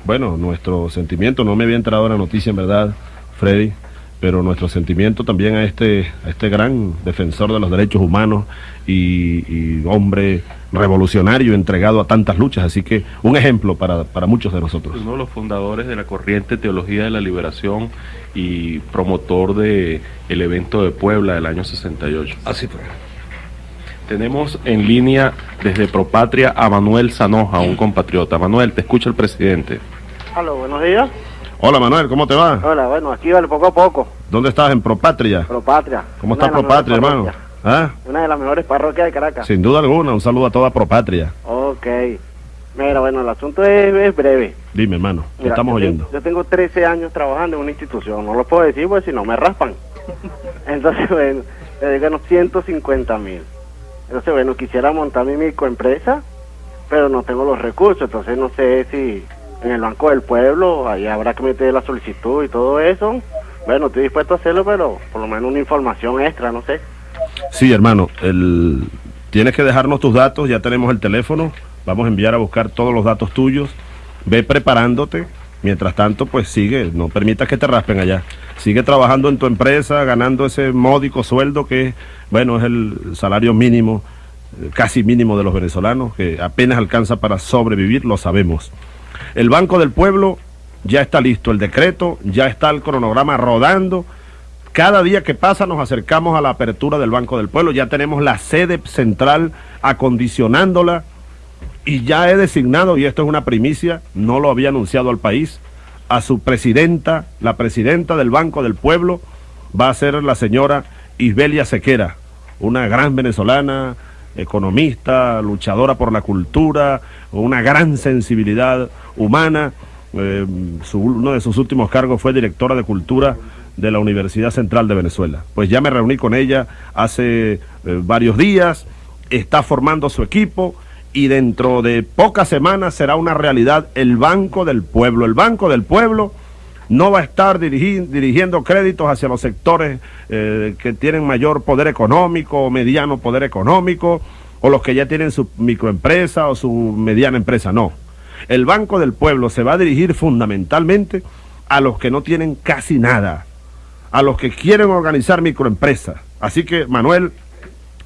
Bueno, nuestro sentimiento, no me había entrado la noticia en verdad, Freddy, pero nuestro sentimiento también a este, a este gran defensor de los derechos humanos y, y hombre revolucionario entregado a tantas luchas, así que un ejemplo para, para, muchos de nosotros. Uno de los fundadores de la corriente Teología de la Liberación y promotor de el evento de Puebla del año 68. Así fue. Tenemos en línea desde Propatria a Manuel Sanoja, un compatriota. Manuel, te escucha el presidente. Hola, buenos días. Hola Manuel, ¿cómo te va? Hola, bueno, aquí vale poco a poco. ¿Dónde estás? ¿En Propatria? Propatria. ¿Cómo está Propatria, hermano? ¿Ah? Una de las mejores parroquias de Caracas. Sin duda alguna, un saludo a toda Propatria. Ok. Mira, bueno, el asunto es, es breve. Dime, hermano, Mira, estamos yo oyendo. Tengo, yo tengo 13 años trabajando en una institución, no lo puedo decir porque si no me raspan. Entonces, bueno, le gano 150 mil. Entonces, bueno, quisiera montar mi microempresa, pero no tengo los recursos, entonces no sé si en el Banco del Pueblo, ahí habrá que meter la solicitud y todo eso. Bueno, estoy dispuesto a hacerlo, pero por lo menos una información extra, no sé. Sí, hermano, tienes que dejarnos tus datos, ya tenemos el teléfono, vamos a enviar a buscar todos los datos tuyos, ve preparándote, mientras tanto pues sigue, no permitas que te raspen allá, sigue trabajando en tu empresa, ganando ese módico sueldo que, bueno, es el salario mínimo, casi mínimo de los venezolanos, que apenas alcanza para sobrevivir, lo sabemos. El Banco del Pueblo ya está listo, el decreto, ya está el cronograma rodando, cada día que pasa nos acercamos a la apertura del Banco del Pueblo, ya tenemos la sede central acondicionándola y ya he designado, y esto es una primicia, no lo había anunciado al país, a su presidenta, la presidenta del Banco del Pueblo va a ser la señora Isbelia Sequera, una gran venezolana, economista, luchadora por la cultura, una gran sensibilidad humana. Eh, uno de sus últimos cargos fue directora de cultura de la Universidad Central de Venezuela. Pues ya me reuní con ella hace eh, varios días, está formando su equipo y dentro de pocas semanas será una realidad el Banco del Pueblo. El Banco del Pueblo no va a estar dirigi- dirigiendo créditos hacia los sectores eh, que tienen mayor poder económico o mediano poder económico o los que ya tienen su microempresa o su mediana empresa. No. El Banco del Pueblo se va a dirigir fundamentalmente a los que no tienen casi nada, a los que quieren organizar microempresas. Así que, Manuel,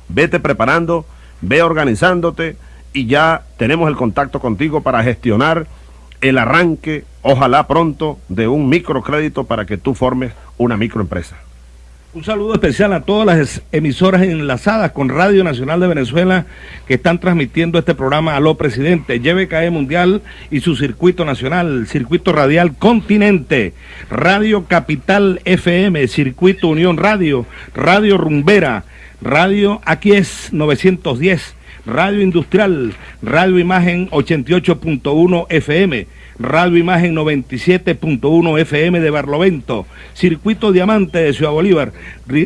vete preparando, ve organizándote y ya tenemos el contacto contigo para gestionar el arranque, ojalá pronto, de un microcrédito para que tú formes una microempresa. Un saludo especial a todas las emisoras enlazadas con Radio Nacional de Venezuela que están transmitiendo este programa. Aló Presidente, YBKE Mundial y su circuito nacional, Circuito Radial Continente, Radio Capital FM, Circuito Unión Radio, Radio Rumbera, Radio Aquí es 910, Radio Industrial, Radio Imagen 88.1 FM, Radio Imagen 97.1 FM de Barlovento, Circuito Diamante de Ciudad Bolívar,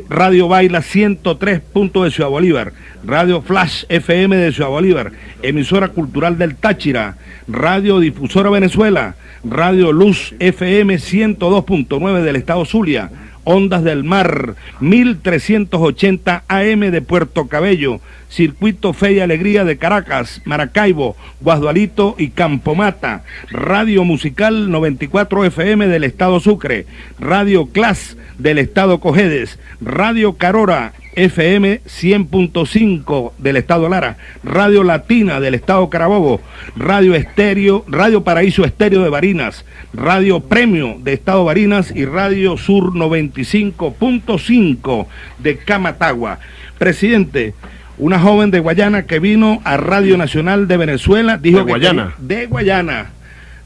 Radio Baila 103. punto de Ciudad Bolívar, Radio Flash FM de Ciudad Bolívar, Emisora Cultural del Táchira, Radio Difusora Venezuela, Radio Luz FM 102.9 del Estado Zulia, Ondas del Mar, 1380 AM de Puerto Cabello, Circuito Fe y Alegría de Caracas, Maracaibo, Guasdualito y Campomata, Radio Musical 94 FM del Estado Sucre, Radio Clas del Estado Cojedes, Radio Carora FM 100.5 del Estado Lara, Radio Latina del Estado Carabobo, Radio Estéreo, Radio Paraíso Estéreo de Barinas, Radio Premio de Estado Barinas y Radio Sur 95.5 de Camatagua. Presidente, una joven de Guayana que vino a Radio Nacional de Venezuela, dijo ¿De que Guayana? quería- de Guayana.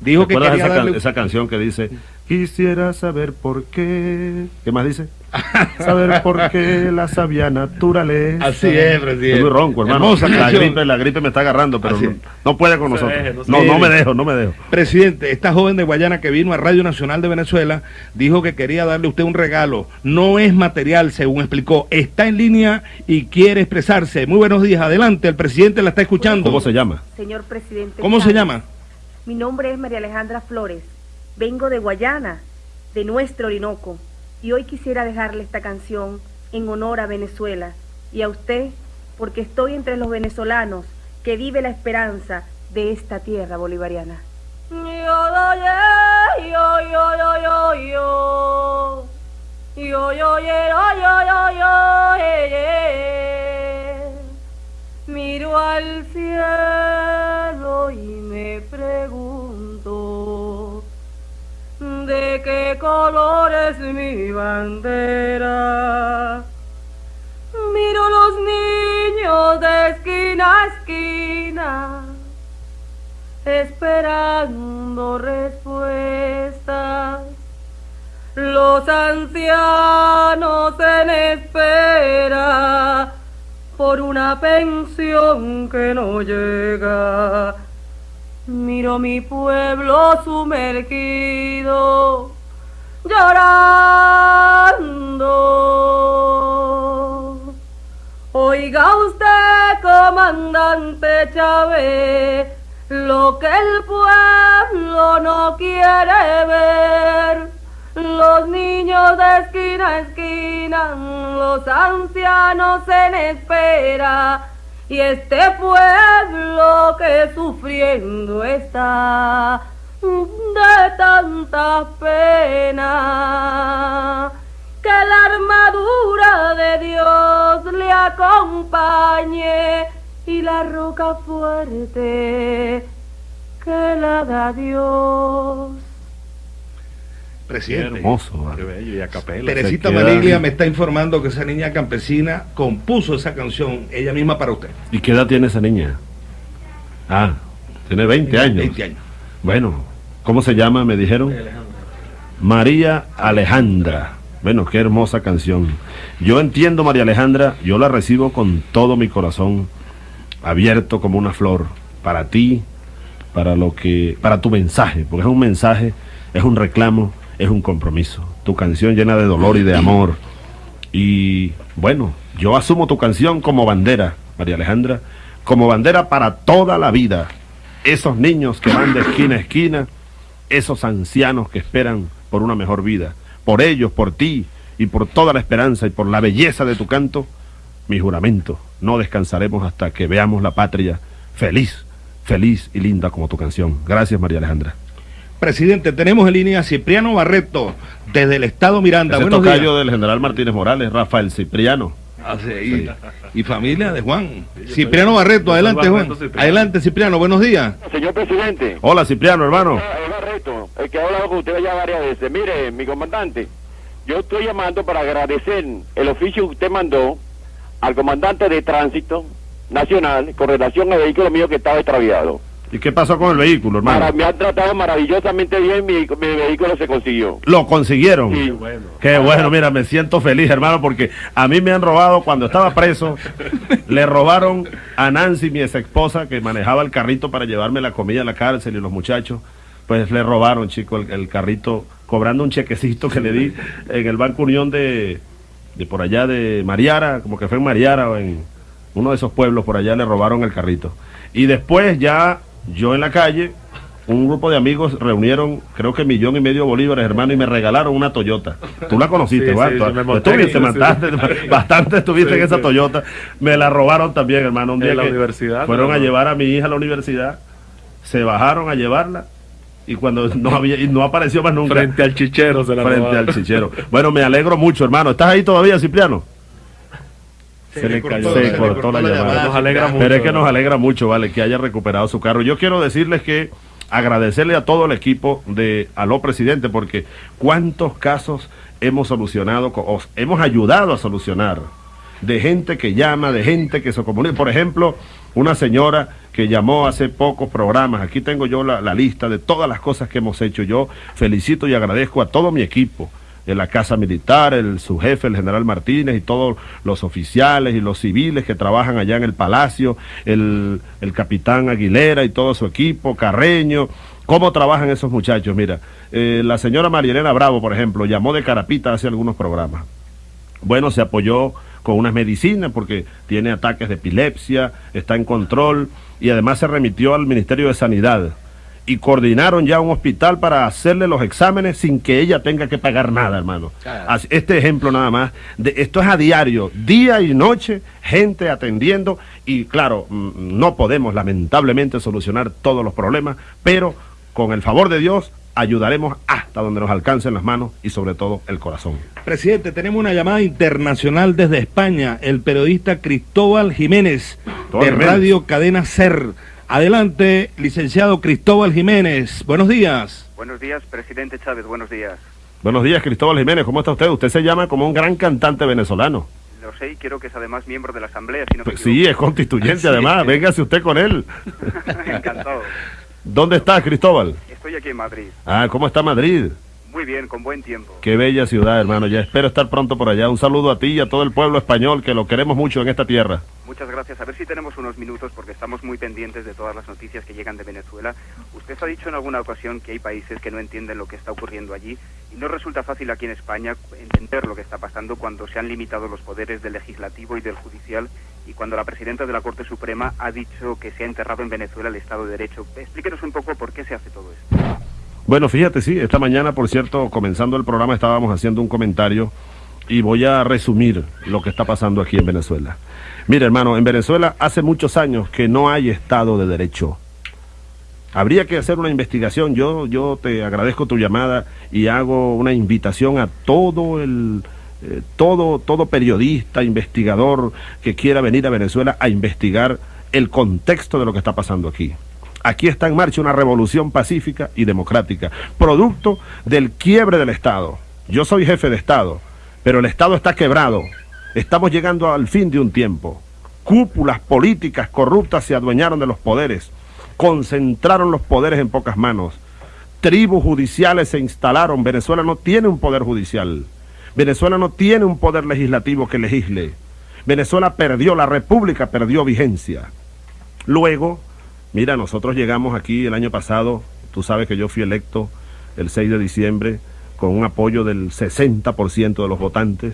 Dijo que ¿Recuerdas quería esa, can- darle esa canción que dice, quisiera saber por qué... ¿Qué más dice? Saber por qué la sabia naturaleza. Así es, presidente. Estoy muy ronco, hermano. Hermosa la canción. gripe, la gripe me está agarrando, pero no, puede con No nosotros. deje, no no, me dejo, no me dejo. Presidente, esta joven de Guayana que vino a Radio Nacional de Venezuela dijo que quería darle a usted un regalo. No es material, según explicó. Está en línea y quiere expresarse. Muy buenos días. Adelante, el presidente la está escuchando. ¿Cómo se llama? Señor presidente. ¿Cómo se llama? Mi nombre es María Alejandra Flores. Vengo de Guayana, de nuestro Orinoco, y hoy quisiera dejarle esta canción en honor a Venezuela y a usted, porque estoy entre los venezolanos que vive la esperanza de esta tierra bolivariana. Miro al cielo y me pregunto de qué color es mi bandera. Miro los niños de esquina a esquina esperando respuestas. Los ancianos en espera por una pensión que no llega. Miro mi pueblo sumergido, llorando. Oiga usted, comandante Chávez, lo que el pueblo no quiere ver. Los niños de esquina a esquina, los ancianos en espera, y este pueblo que sufriendo está de tanta pena. Que la armadura de Dios le acompañe y la roca fuerte que la da Dios. Qué Presidente. hermoso, vale. Qué bello, y a capela. Teresita Maniglia me está informando que esa niña campesina compuso esa canción ella misma para usted. ¿Y qué edad tiene esa niña? Ah, tiene 20 años. 20 años. Bueno, ¿cómo se llama? Me dijeron. María Alejandra. Bueno, qué hermosa canción. Yo entiendo, María Alejandra, yo la recibo con todo mi corazón, abierto como una flor, para ti, para lo que, para tu mensaje, porque es un mensaje, es un reclamo, es un compromiso. Tu canción llena de dolor y de amor. Y bueno, yo asumo tu canción como bandera, María Alejandra, como bandera para toda la vida. Esos niños que van de esquina a esquina, esos ancianos que esperan por una mejor vida. Por ellos, por ti y por toda la esperanza y por la belleza de tu canto, mi juramento, no descansaremos hasta que veamos la patria feliz, feliz y linda como tu canción. Gracias, María Alejandra. Presidente, tenemos en línea a Cipriano Barreto, desde el Estado Miranda. Ese Buenos días. del general Martínez Morales, Rafael Cipriano. Ah, sí, y, y familia de Juan. Cipriano Barreto, adelante Juan. Adelante Cipriano, buenos días. Señor presidente, Hola, Cipriano, hermano. es Barreto, el que ha hablado con usted ya varias veces. Mire, mi comandante, yo estoy llamando para agradecer el oficio que usted mandó al comandante de tránsito nacional con relación al vehículo mío que estaba extraviado. ¿Y qué pasó con el vehículo, hermano? Me han tratado maravillosamente bien, mi, mi vehículo se consiguió. Lo consiguieron. Sí. Qué bueno, mira, me siento feliz, hermano, porque a mí me han robado cuando estaba preso. le robaron a Nancy, mi ex esposa, que manejaba el carrito para llevarme la comida a la cárcel y los muchachos. Pues le robaron, chico, el, el carrito, cobrando un chequecito que le di en el Banco Unión de, de por allá de Mariara, como que fue en Mariara o en uno de esos pueblos por allá, le robaron el carrito. Y después ya yo en la calle, un grupo de amigos reunieron, creo que millón y medio de bolívares, hermano, y me regalaron una Toyota. Tú la conociste, Sí, sí, me monté tú en te esa, mataste, bastante estuviste en esa. Toyota. Me la robaron también, hermano, un En día la que universidad, fueron ¿no? a llevar a mi hija a la universidad, se bajaron a llevarla y cuando no había y no apareció más nunca Frente al chichero se la frente robaron. al chichero. Bueno, me alegro mucho, hermano. ¿Estás ahí todavía, Cipriano? Se le cortó- se cortó la llamada. Nos alegra mucho. Pero es que nos alegra mucho, vale, que haya recuperado su carro. Yo quiero decirles que agradecerle a todo el equipo de Aló Presidente, porque cuántos casos hemos solucionado, o hemos ayudado a solucionar, de gente que llama, de gente que se comunica. Por ejemplo, una señora que llamó hace pocos programas, aquí tengo yo la, la lista de todas las cosas que hemos hecho. Yo felicito y agradezco a todo mi equipo de la Casa Militar, el, su jefe, el general Martínez, y todos los oficiales y los civiles que trabajan allá en el Palacio, el, el capitán Aguilera y todo su equipo, Carreño. ¿Cómo trabajan esos muchachos? Mira, eh, la señora Marielena Bravo, por ejemplo, llamó de Carapita hace algunos programas. Bueno, se apoyó con unas medicinas porque tiene ataques de epilepsia, está en control y además se remitió al Ministerio de Sanidad y coordinaron ya un hospital para hacerle los exámenes sin que ella tenga que pagar nada, hermano. Este ejemplo nada más, de, esto es a diario, día y noche, gente atendiendo y claro, mm, no podemos lamentablemente solucionar todos los problemas, pero con el favor de Dios ayudaremos hasta donde nos alcancen las manos y sobre todo el corazón. Presidente, tenemos una llamada internacional desde España, el periodista Cristóbal Jiménez, Cristóbal de Jiménez. Radio Cadena Ser. Adelante, licenciado Cristóbal Jiménez. Buenos días. Buenos días, presidente Chávez, buenos días. Buenos días, Cristóbal Jiménez, ¿cómo está usted? Usted se llama como un gran cantante venezolano. Lo sé y creo que es además miembro de la Asamblea, si no Pues sí, es constituyente además, véngase usted con él. Encantado. ¿Dónde está, Cristóbal? Estoy aquí en Madrid. Ah, ¿cómo está Madrid? Muy bien, con buen tiempo. Qué bella ciudad, hermano. Ya espero estar pronto por allá. Un saludo a ti y a todo el pueblo español que lo queremos mucho en esta tierra. Muchas gracias. A ver si tenemos unos minutos porque estamos muy pendientes de todas las noticias que llegan de Venezuela. Usted ha dicho en alguna ocasión que hay países que no entienden lo que está ocurriendo allí y no resulta fácil aquí en España entender lo que está pasando cuando se han limitado los poderes del legislativo y del judicial y cuando la presidenta de la Corte Suprema ha dicho que se ha enterrado en Venezuela el Estado de Derecho. Explíquenos un poco por qué se hace todo esto. Bueno, fíjate, sí, esta mañana, por cierto, comenzando el programa, estábamos haciendo un comentario y voy a resumir lo que está pasando aquí en Venezuela. Mira, hermano, en Venezuela hace muchos años que no hay Estado de Derecho. Habría que hacer una investigación. Yo, yo te agradezco tu llamada y hago una invitación a todo el, eh, todo, todo periodista, investigador que quiera venir a Venezuela a investigar el contexto de lo que está pasando aquí. Aquí está en marcha una revolución pacífica y democrática, producto del quiebre del Estado. Yo soy jefe de Estado, pero el Estado está quebrado. Estamos llegando al fin de un tiempo. Cúpulas políticas corruptas se adueñaron de los poderes, concentraron los poderes en pocas manos. Tribus judiciales se instalaron. Venezuela no tiene un poder judicial. Venezuela no tiene un poder legislativo que legisle. Venezuela perdió, la república perdió vigencia. Luego, mira, nosotros llegamos aquí el año pasado, tú sabes que yo fui electo el 6 de diciembre con un apoyo del 60% de los votantes,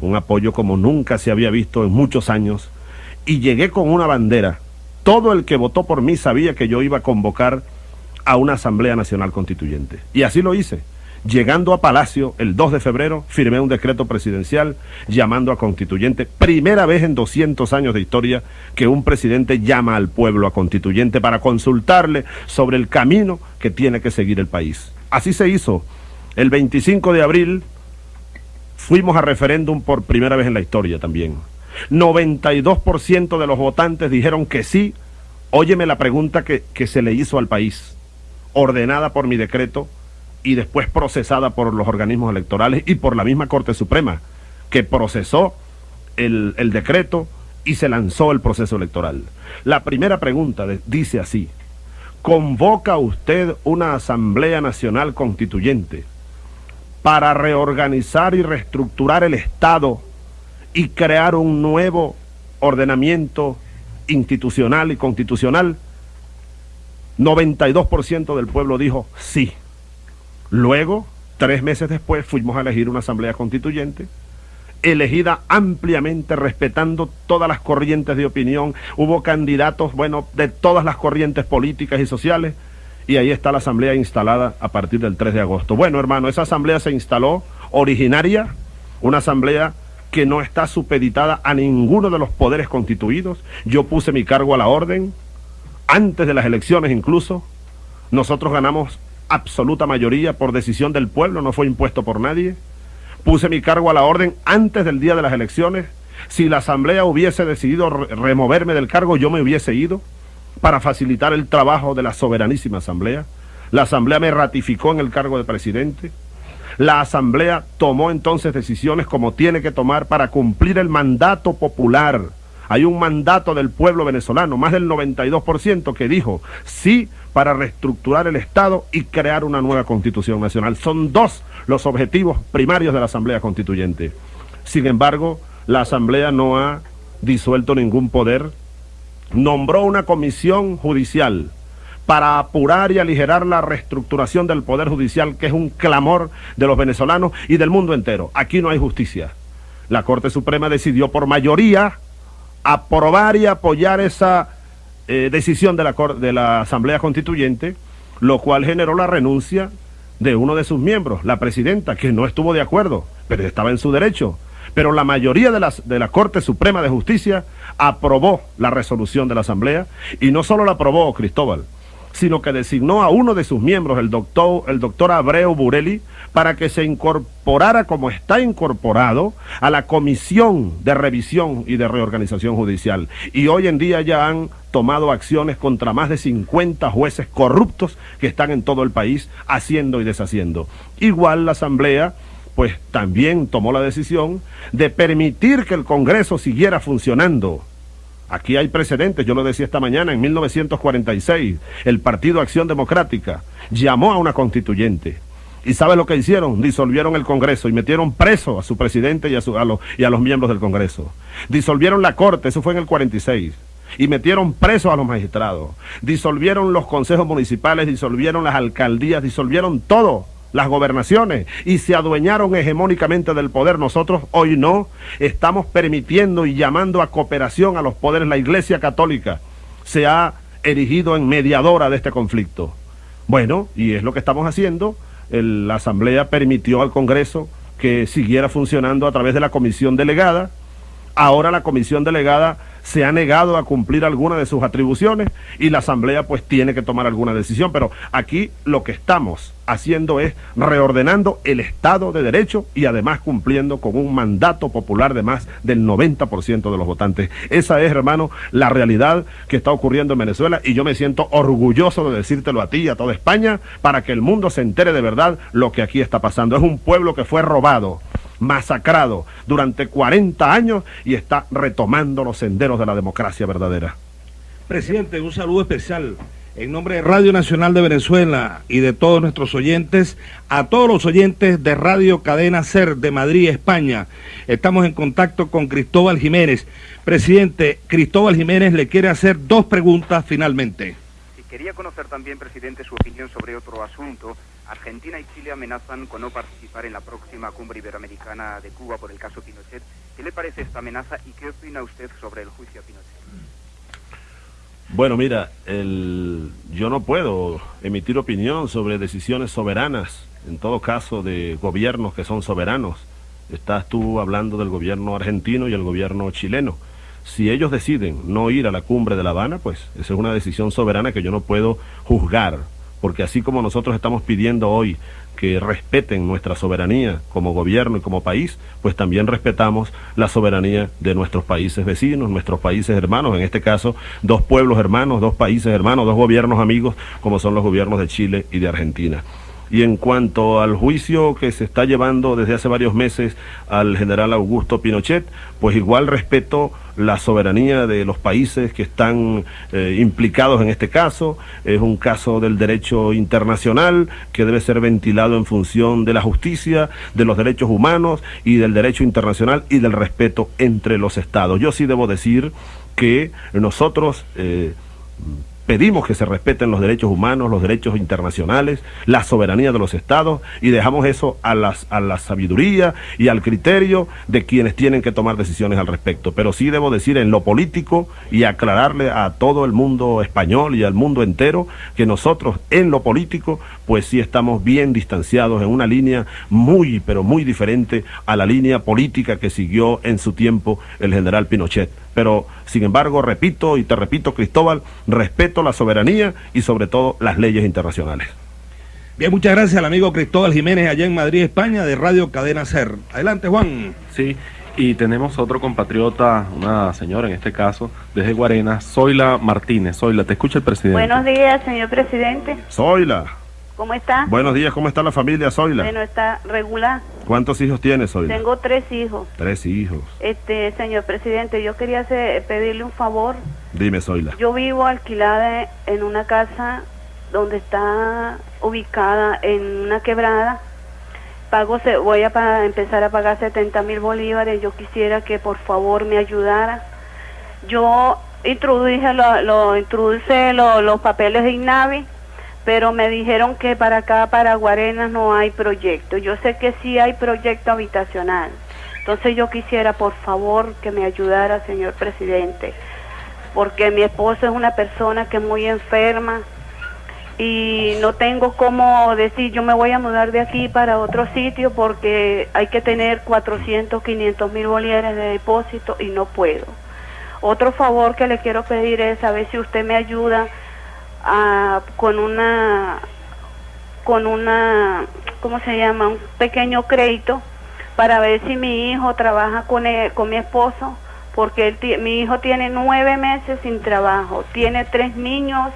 un apoyo como nunca se había visto en muchos años, y llegué con una bandera. Todo el que votó por mí sabía que yo iba a convocar a una Asamblea Nacional Constituyente. Y así lo hice. Llegando a Palacio el 2 de febrero, firmé un decreto presidencial llamando a constituyente. Primera vez en 200 años de historia que un presidente llama al pueblo a constituyente para consultarle sobre el camino que tiene que seguir el país. Así se hizo. El 25 de abril fuimos a referéndum por primera vez en la historia también. 92% de los votantes dijeron que sí. Óyeme la pregunta que, que se le hizo al país, ordenada por mi decreto y después procesada por los organismos electorales y por la misma Corte Suprema, que procesó el, el decreto y se lanzó el proceso electoral. La primera pregunta dice así, ¿convoca usted una Asamblea Nacional Constituyente para reorganizar y reestructurar el Estado y crear un nuevo ordenamiento institucional y constitucional? 92% del pueblo dijo sí. Luego, tres meses después, fuimos a elegir una asamblea constituyente, elegida ampliamente respetando todas las corrientes de opinión. Hubo candidatos, bueno, de todas las corrientes políticas y sociales, y ahí está la asamblea instalada a partir del 3 de agosto. Bueno, hermano, esa asamblea se instaló originaria, una asamblea que no está supeditada a ninguno de los poderes constituidos. Yo puse mi cargo a la orden, antes de las elecciones incluso. Nosotros ganamos absoluta mayoría por decisión del pueblo, no fue impuesto por nadie. Puse mi cargo a la orden antes del día de las elecciones. Si la Asamblea hubiese decidido re- removerme del cargo, yo me hubiese ido para facilitar el trabajo de la soberanísima Asamblea. La Asamblea me ratificó en el cargo de presidente. La Asamblea tomó entonces decisiones como tiene que tomar para cumplir el mandato popular. Hay un mandato del pueblo venezolano, más del 92%, que dijo sí para reestructurar el Estado y crear una nueva constitución nacional. Son dos los objetivos primarios de la Asamblea Constituyente. Sin embargo, la Asamblea no ha disuelto ningún poder, nombró una comisión judicial para apurar y aligerar la reestructuración del Poder Judicial, que es un clamor de los venezolanos y del mundo entero. Aquí no hay justicia. La Corte Suprema decidió por mayoría aprobar y apoyar esa eh, decisión de la, de la Asamblea Constituyente, lo cual generó la renuncia de uno de sus miembros, la presidenta, que no estuvo de acuerdo, pero estaba en su derecho. Pero la mayoría de, las, de la Corte Suprema de Justicia aprobó la resolución de la Asamblea y no solo la aprobó Cristóbal, sino que designó a uno de sus miembros, el doctor, el doctor Abreu Burelli, para que se incorporara como está incorporado a la Comisión de Revisión y de Reorganización Judicial. Y hoy en día ya han tomado acciones contra más de 50 jueces corruptos que están en todo el país haciendo y deshaciendo. Igual la Asamblea pues también tomó la decisión de permitir que el Congreso siguiera funcionando. Aquí hay precedentes, yo lo decía esta mañana, en 1946, el Partido Acción Democrática llamó a una constituyente. ¿Y sabe lo que hicieron? Disolvieron el Congreso y metieron preso a su presidente y a, su- los- y a los miembros del Congreso. Disolvieron la Corte, eso fue en el 46. Y metieron presos a los magistrados. Disolvieron los consejos municipales, disolvieron las alcaldías, disolvieron todo las gobernaciones y se adueñaron hegemónicamente del poder. Nosotros hoy no estamos permitiendo y llamando a cooperación a los poderes. La Iglesia Católica se ha erigido en mediadora de este conflicto. Bueno, y es lo que estamos haciendo. El- la Asamblea permitió al Congreso que siguiera funcionando a través de la comisión delegada. Ahora la comisión delegada se ha negado a cumplir alguna de sus atribuciones y la Asamblea pues tiene que tomar alguna decisión. Pero aquí lo que estamos haciendo es reordenando el Estado de Derecho y además cumpliendo con un mandato popular de más del 90% de los votantes. Esa es, hermano, la realidad que está ocurriendo en Venezuela y yo me siento orgulloso de decírtelo a ti y a toda España para que el mundo se entere de verdad lo que aquí está pasando. Es un pueblo que fue robado masacrado durante 40 años y está retomando los senderos de la democracia verdadera. Presidente, un saludo especial En nombre de Radio Nacional de Venezuela y de todos nuestros oyentes, a todos los oyentes de Radio Cadena Ser de Madrid, España, estamos en contacto con Cristóbal Jiménez. Presidente, Cristóbal Jiménez le quiere hacer dos preguntas finalmente. Y quería conocer también, presidente, su opinión sobre otro asunto. Argentina y Chile amenazan con no participar en la próxima cumbre iberoamericana de Cuba por el caso Pinochet. ¿Qué le parece esta amenaza y qué opina usted sobre el juicio Pinochet? Bueno, mira, el, yo no puedo emitir opinión sobre decisiones soberanas, en todo caso de gobiernos que son soberanos. Estás tú hablando del gobierno argentino y el gobierno chileno. Si ellos deciden no ir a la cumbre de La Habana, pues esa es una decisión soberana que yo no puedo juzgar, porque así como nosotros estamos pidiendo hoy que respeten nuestra soberanía como gobierno y como país, pues también respetamos la soberanía de nuestros países vecinos, nuestros países hermanos, en este caso dos pueblos hermanos, dos países hermanos, dos gobiernos amigos, como son los gobiernos de Chile y de Argentina. Y en cuanto al juicio que se está llevando desde hace varios meses al general Augusto Pinochet, pues igual respeto la soberanía de los países que están eh, implicados en este caso. Es un caso del derecho internacional que debe ser ventilado en función de la justicia, de los derechos humanos y del derecho internacional y del respeto entre los estados. Yo sí debo decir que nosotros... Eh, pedimos que se respeten los derechos humanos, los derechos internacionales, la soberanía de los estados y dejamos eso a, las, a la sabiduría y al criterio de quienes tienen que tomar decisiones al respecto. Pero sí debo decir en lo político y aclararle a todo el mundo español y al mundo entero que nosotros en lo político pues sí estamos bien distanciados en una línea muy pero muy diferente a la línea política que siguió en su tiempo el general Pinochet. Pero, sin embargo, repito y te repito, Cristóbal, respeto la soberanía y sobre todo las leyes internacionales. Bien, muchas gracias al amigo Cristóbal Jiménez allá en Madrid, España, de Radio Cadena Ser. Adelante, Juan. Sí, y tenemos otro compatriota, una señora en este caso, desde Guarena, Zoila Martínez. Zoila, te escucha el presidente. Buenos días, señor presidente. Zoila. ¿Cómo está? Buenos días, ¿cómo está la familia, Zoila? Bueno, está regular. ¿Cuántos hijos tienes, Zoila? Tengo tres hijos. Tres hijos. Este, señor presidente, yo quería hacer- pedirle un favor. Dime, Zoila. Yo vivo alquilada en una casa donde está ubicada en una quebrada. Pago, se- voy a pa- empezar a pagar 70 mil bolívares. Yo quisiera que por favor me ayudara. Yo introduje, lo, lo- introduje lo- los papeles de INAVI, pero me dijeron que para acá, para Guarenas, no hay proyecto. Yo sé que sí hay proyecto habitacional. Entonces yo quisiera, por favor, que me ayudara, señor presidente, porque mi esposo es una persona que es muy enferma y no tengo cómo decir, yo me voy a mudar de aquí para otro sitio porque hay que tener 400, 500 mil bolívares de depósito y no puedo. Otro favor que le quiero pedir es a ver si usted me ayuda a- con una con una ¿cómo se llama? un pequeño crédito para ver si mi hijo trabaja con él- con mi esposo porque él mi hijo tiene nueve meses sin trabajo tiene tres niños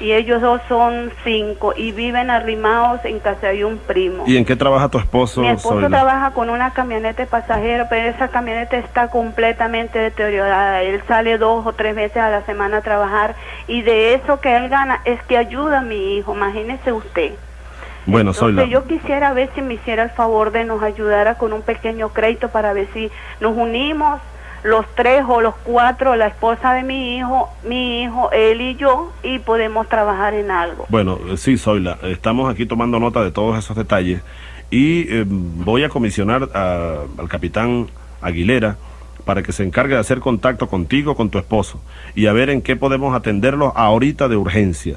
y ellos dos son cinco y viven arrimados en casa de un primo ¿Y en qué trabaja tu esposo, mi esposo Zoila? trabaja con una camioneta de pasajero, pero esa camioneta está completamente deteriorada. Él sale dos o tres veces a la semana a trabajar y de eso que él gana es que ayuda a mi hijo, imagínese usted. Bueno, Zoila. Entonces yo quisiera ver si me hiciera el favor de nos ayudara con un pequeño crédito para ver si nos unimos los tres o los cuatro, la esposa de mi hijo, mi hijo, él y yo, y podemos trabajar en algo. Bueno, sí, Zoila, estamos aquí tomando nota de todos esos detalles y eh, voy a comisionar a- al capitán Aguilera para que se encargue de hacer contacto contigo, con tu esposo, y a ver en qué podemos atenderlos ahorita de urgencia.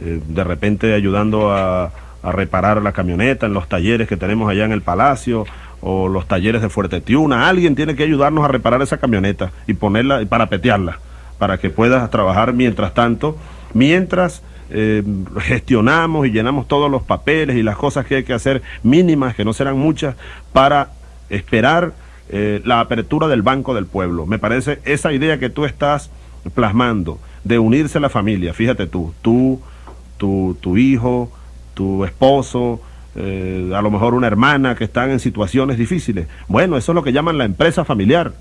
Eh, de repente ayudando a, a reparar la camioneta en los talleres que tenemos allá en el palacio o los talleres de Fuerte Tiuna. Alguien tiene que ayudarnos a reparar esa camioneta y ponerla y parapetearla para que puedas trabajar mientras tanto, mientras eh, gestionamos y llenamos todos los papeles y las cosas que hay que hacer mínimas, que no serán muchas, para esperar eh, la apertura del Banco del Pueblo. Me parece esa idea que tú estás plasmando de unirse a la familia, fíjate tú, tú, tu, tu hijo, tu esposo, eh, a lo mejor una hermana que están en situaciones difíciles. Bueno, eso es lo que llaman la empresa familiar.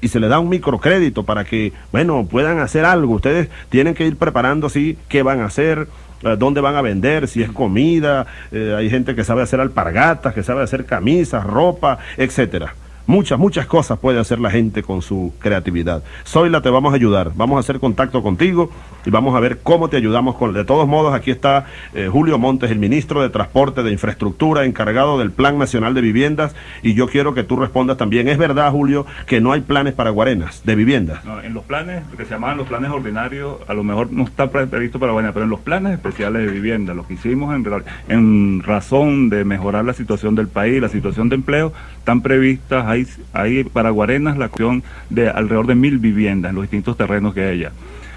y se les da un microcrédito para que, bueno, puedan hacer algo. Ustedes tienen que ir preparando, sí, qué van a hacer, eh, dónde van a vender, si es comida, eh, hay gente que sabe hacer alpargatas, que sabe hacer camisas, ropa, etcétera. Muchas, muchas cosas puede hacer la gente con su creatividad. Zoila, te vamos a ayudar. Vamos a hacer contacto contigo y vamos a ver cómo te ayudamos. Con... De todos modos, aquí está eh, Julio Montes, el ministro de Transporte de Infraestructura, encargado del Plan Nacional de Viviendas. Y yo quiero que tú respondas también. ¿Es verdad, Julio, que no hay planes para Guarenas de viviendas? No, en los planes que se llamaban los planes ordinarios, a lo mejor no está previsto para Guarenas, pero en los planes especiales de vivienda, lo que hicimos en, en razón de mejorar la situación del país, la situación de empleo, están previstas hay, para Guarenas la acción de alrededor de mil viviendas en los distintos terrenos que hay.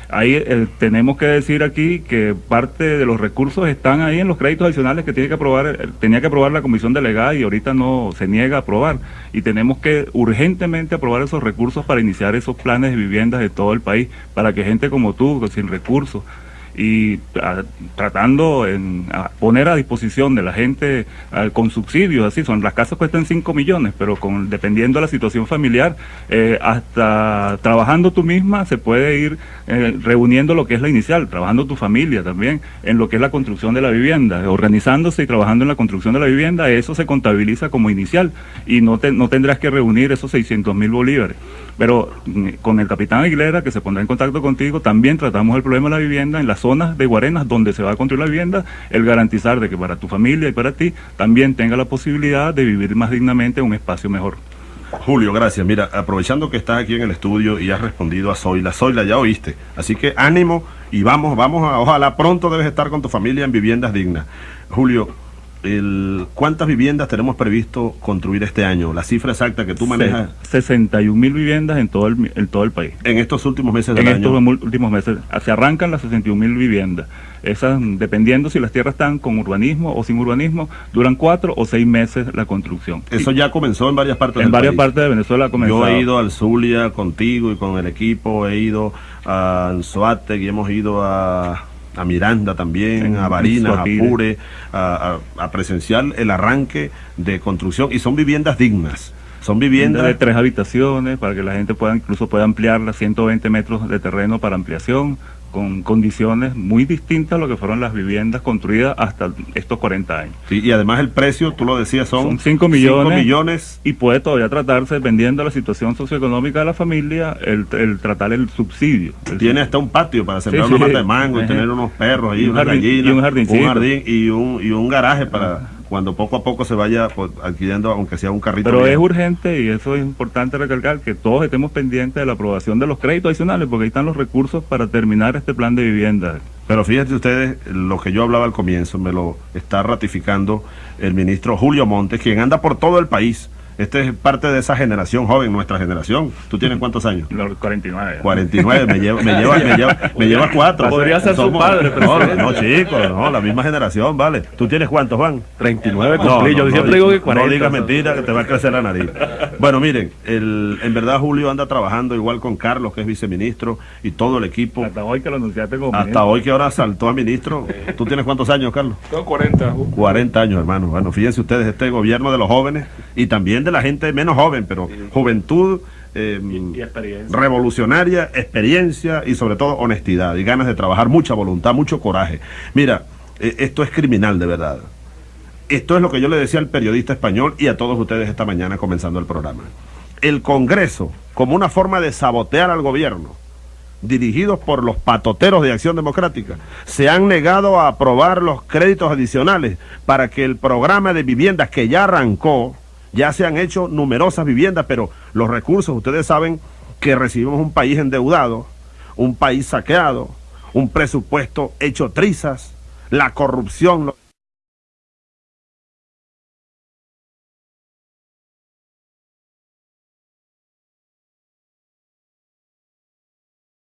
Ahí tenemos que decir aquí que parte de los recursos están ahí en los créditos adicionales que tiene que aprobar, eh, tenía que aprobar la comisión delegada y ahorita no se niega a aprobar. Y tenemos que urgentemente aprobar esos recursos para iniciar esos planes de viviendas de todo el país, para que gente como tú, sin recursos, y tratando en poner a disposición de la gente con subsidios, así son, las casas cuestan 5 millones, pero con dependiendo de la situación familiar, eh, hasta trabajando tú misma se puede ir eh, reuniendo lo que es la inicial, trabajando tu familia también en lo que es la construcción de la vivienda, organizándose y trabajando en la construcción de la vivienda, eso se contabiliza como inicial y no, no tendrás que reunir esos 600 mil bolívares. Pero mm, con el capitán Aguilera, que se pondrá en contacto contigo, también tratamos el problema de la vivienda en las zonas de Guarenas donde se va a construir la vivienda, el garantizar de que para tu familia y para ti también tenga la posibilidad de vivir más dignamente en un espacio mejor. Julio, gracias. Mira, aprovechando que estás aquí en el estudio y has respondido a Zoila, Zoila ya oíste. Así que ánimo y vamos, vamos a, ojalá pronto debes estar con tu familia en viviendas dignas. Julio, ¿cuántas viviendas tenemos previsto construir este año? La cifra exacta que tú manejas. 61 mil viviendas en todo el, en todo el país. En estos últimos meses del en año. En estos últimos meses. Se arrancan las 61 mil viviendas. Esas, dependiendo si las tierras están con urbanismo o sin urbanismo, duran cuatro o seis meses la construcción. Eso ya comenzó en varias partes En varias partes de Venezuela comenzó. Yo he ido al Zulia contigo y con el equipo, he ido a Anzoate y hemos ido a a Miranda también, a Barinas, a Pure, a, presenciar el arranque de construcción. Y son viviendas dignas. Son viviendas de tres habitaciones para que la gente pueda incluso pueda ampliar las 120 metros de terreno para ampliación con condiciones muy distintas a lo que fueron las viviendas construidas hasta estos 40 años. y además el precio, tú lo decías, son, 5 millones, millones, y puede todavía tratarse, dependiendo de la situación socioeconómica de la familia, el, tratar el subsidio. Tiene hasta un patio para sembrar una mata de mango y tener unos perros ahí, una gallina, un, jardín y un, y un garaje para cuando poco a poco se vaya pues, adquiriendo, aunque sea un carrito. Pero es urgente y eso es importante recalcar, que todos estemos pendientes de la aprobación de los créditos adicionales, porque ahí están los recursos para terminar este plan de vivienda. Pero fíjense ustedes, lo que yo hablaba al comienzo, me lo está ratificando el ministro Julio Montes, quien anda por todo el país este es parte de esa generación joven, nuestra generación. ¿Tú tienes cuántos años? 49. 49, me lleva, me lleva, me lleva, me lleva cuatro. Podría ser su padre, pero no, no, chicos, no, la misma generación, vale. ¿Tú tienes cuántos, Juan? 39 cumplí, yo siempre digo que 40. No digas mentira, que te va a crecer la nariz. Bueno, miren, el, en verdad Julio anda trabajando igual con Carlos, que es viceministro, y todo el equipo. Hasta hoy que lo anunciaste como Hasta hoy que ahora saltó a ministro. ¿Tú tienes cuántos años, Carlos? Tengo 40. 40 años, hermano. Bueno, fíjense ustedes, este gobierno de los jóvenes y también de la gente menos joven, pero juventud eh, revolucionaria, experiencia y sobre todo honestidad y ganas de trabajar, mucha voluntad, mucho coraje. Mira, eh, esto es criminal de verdad. Esto es lo que yo le decía al periodista español y a todos ustedes esta mañana comenzando el programa. El Congreso, como una forma de sabotear al gobierno, dirigidos por los patoteros de Acción Democrática, se han negado a aprobar los créditos adicionales para que el programa de viviendas que ya arrancó, ya se han hecho numerosas viviendas, pero los recursos, ustedes saben que recibimos un país endeudado, un país saqueado, un presupuesto hecho trizas, la corrupción...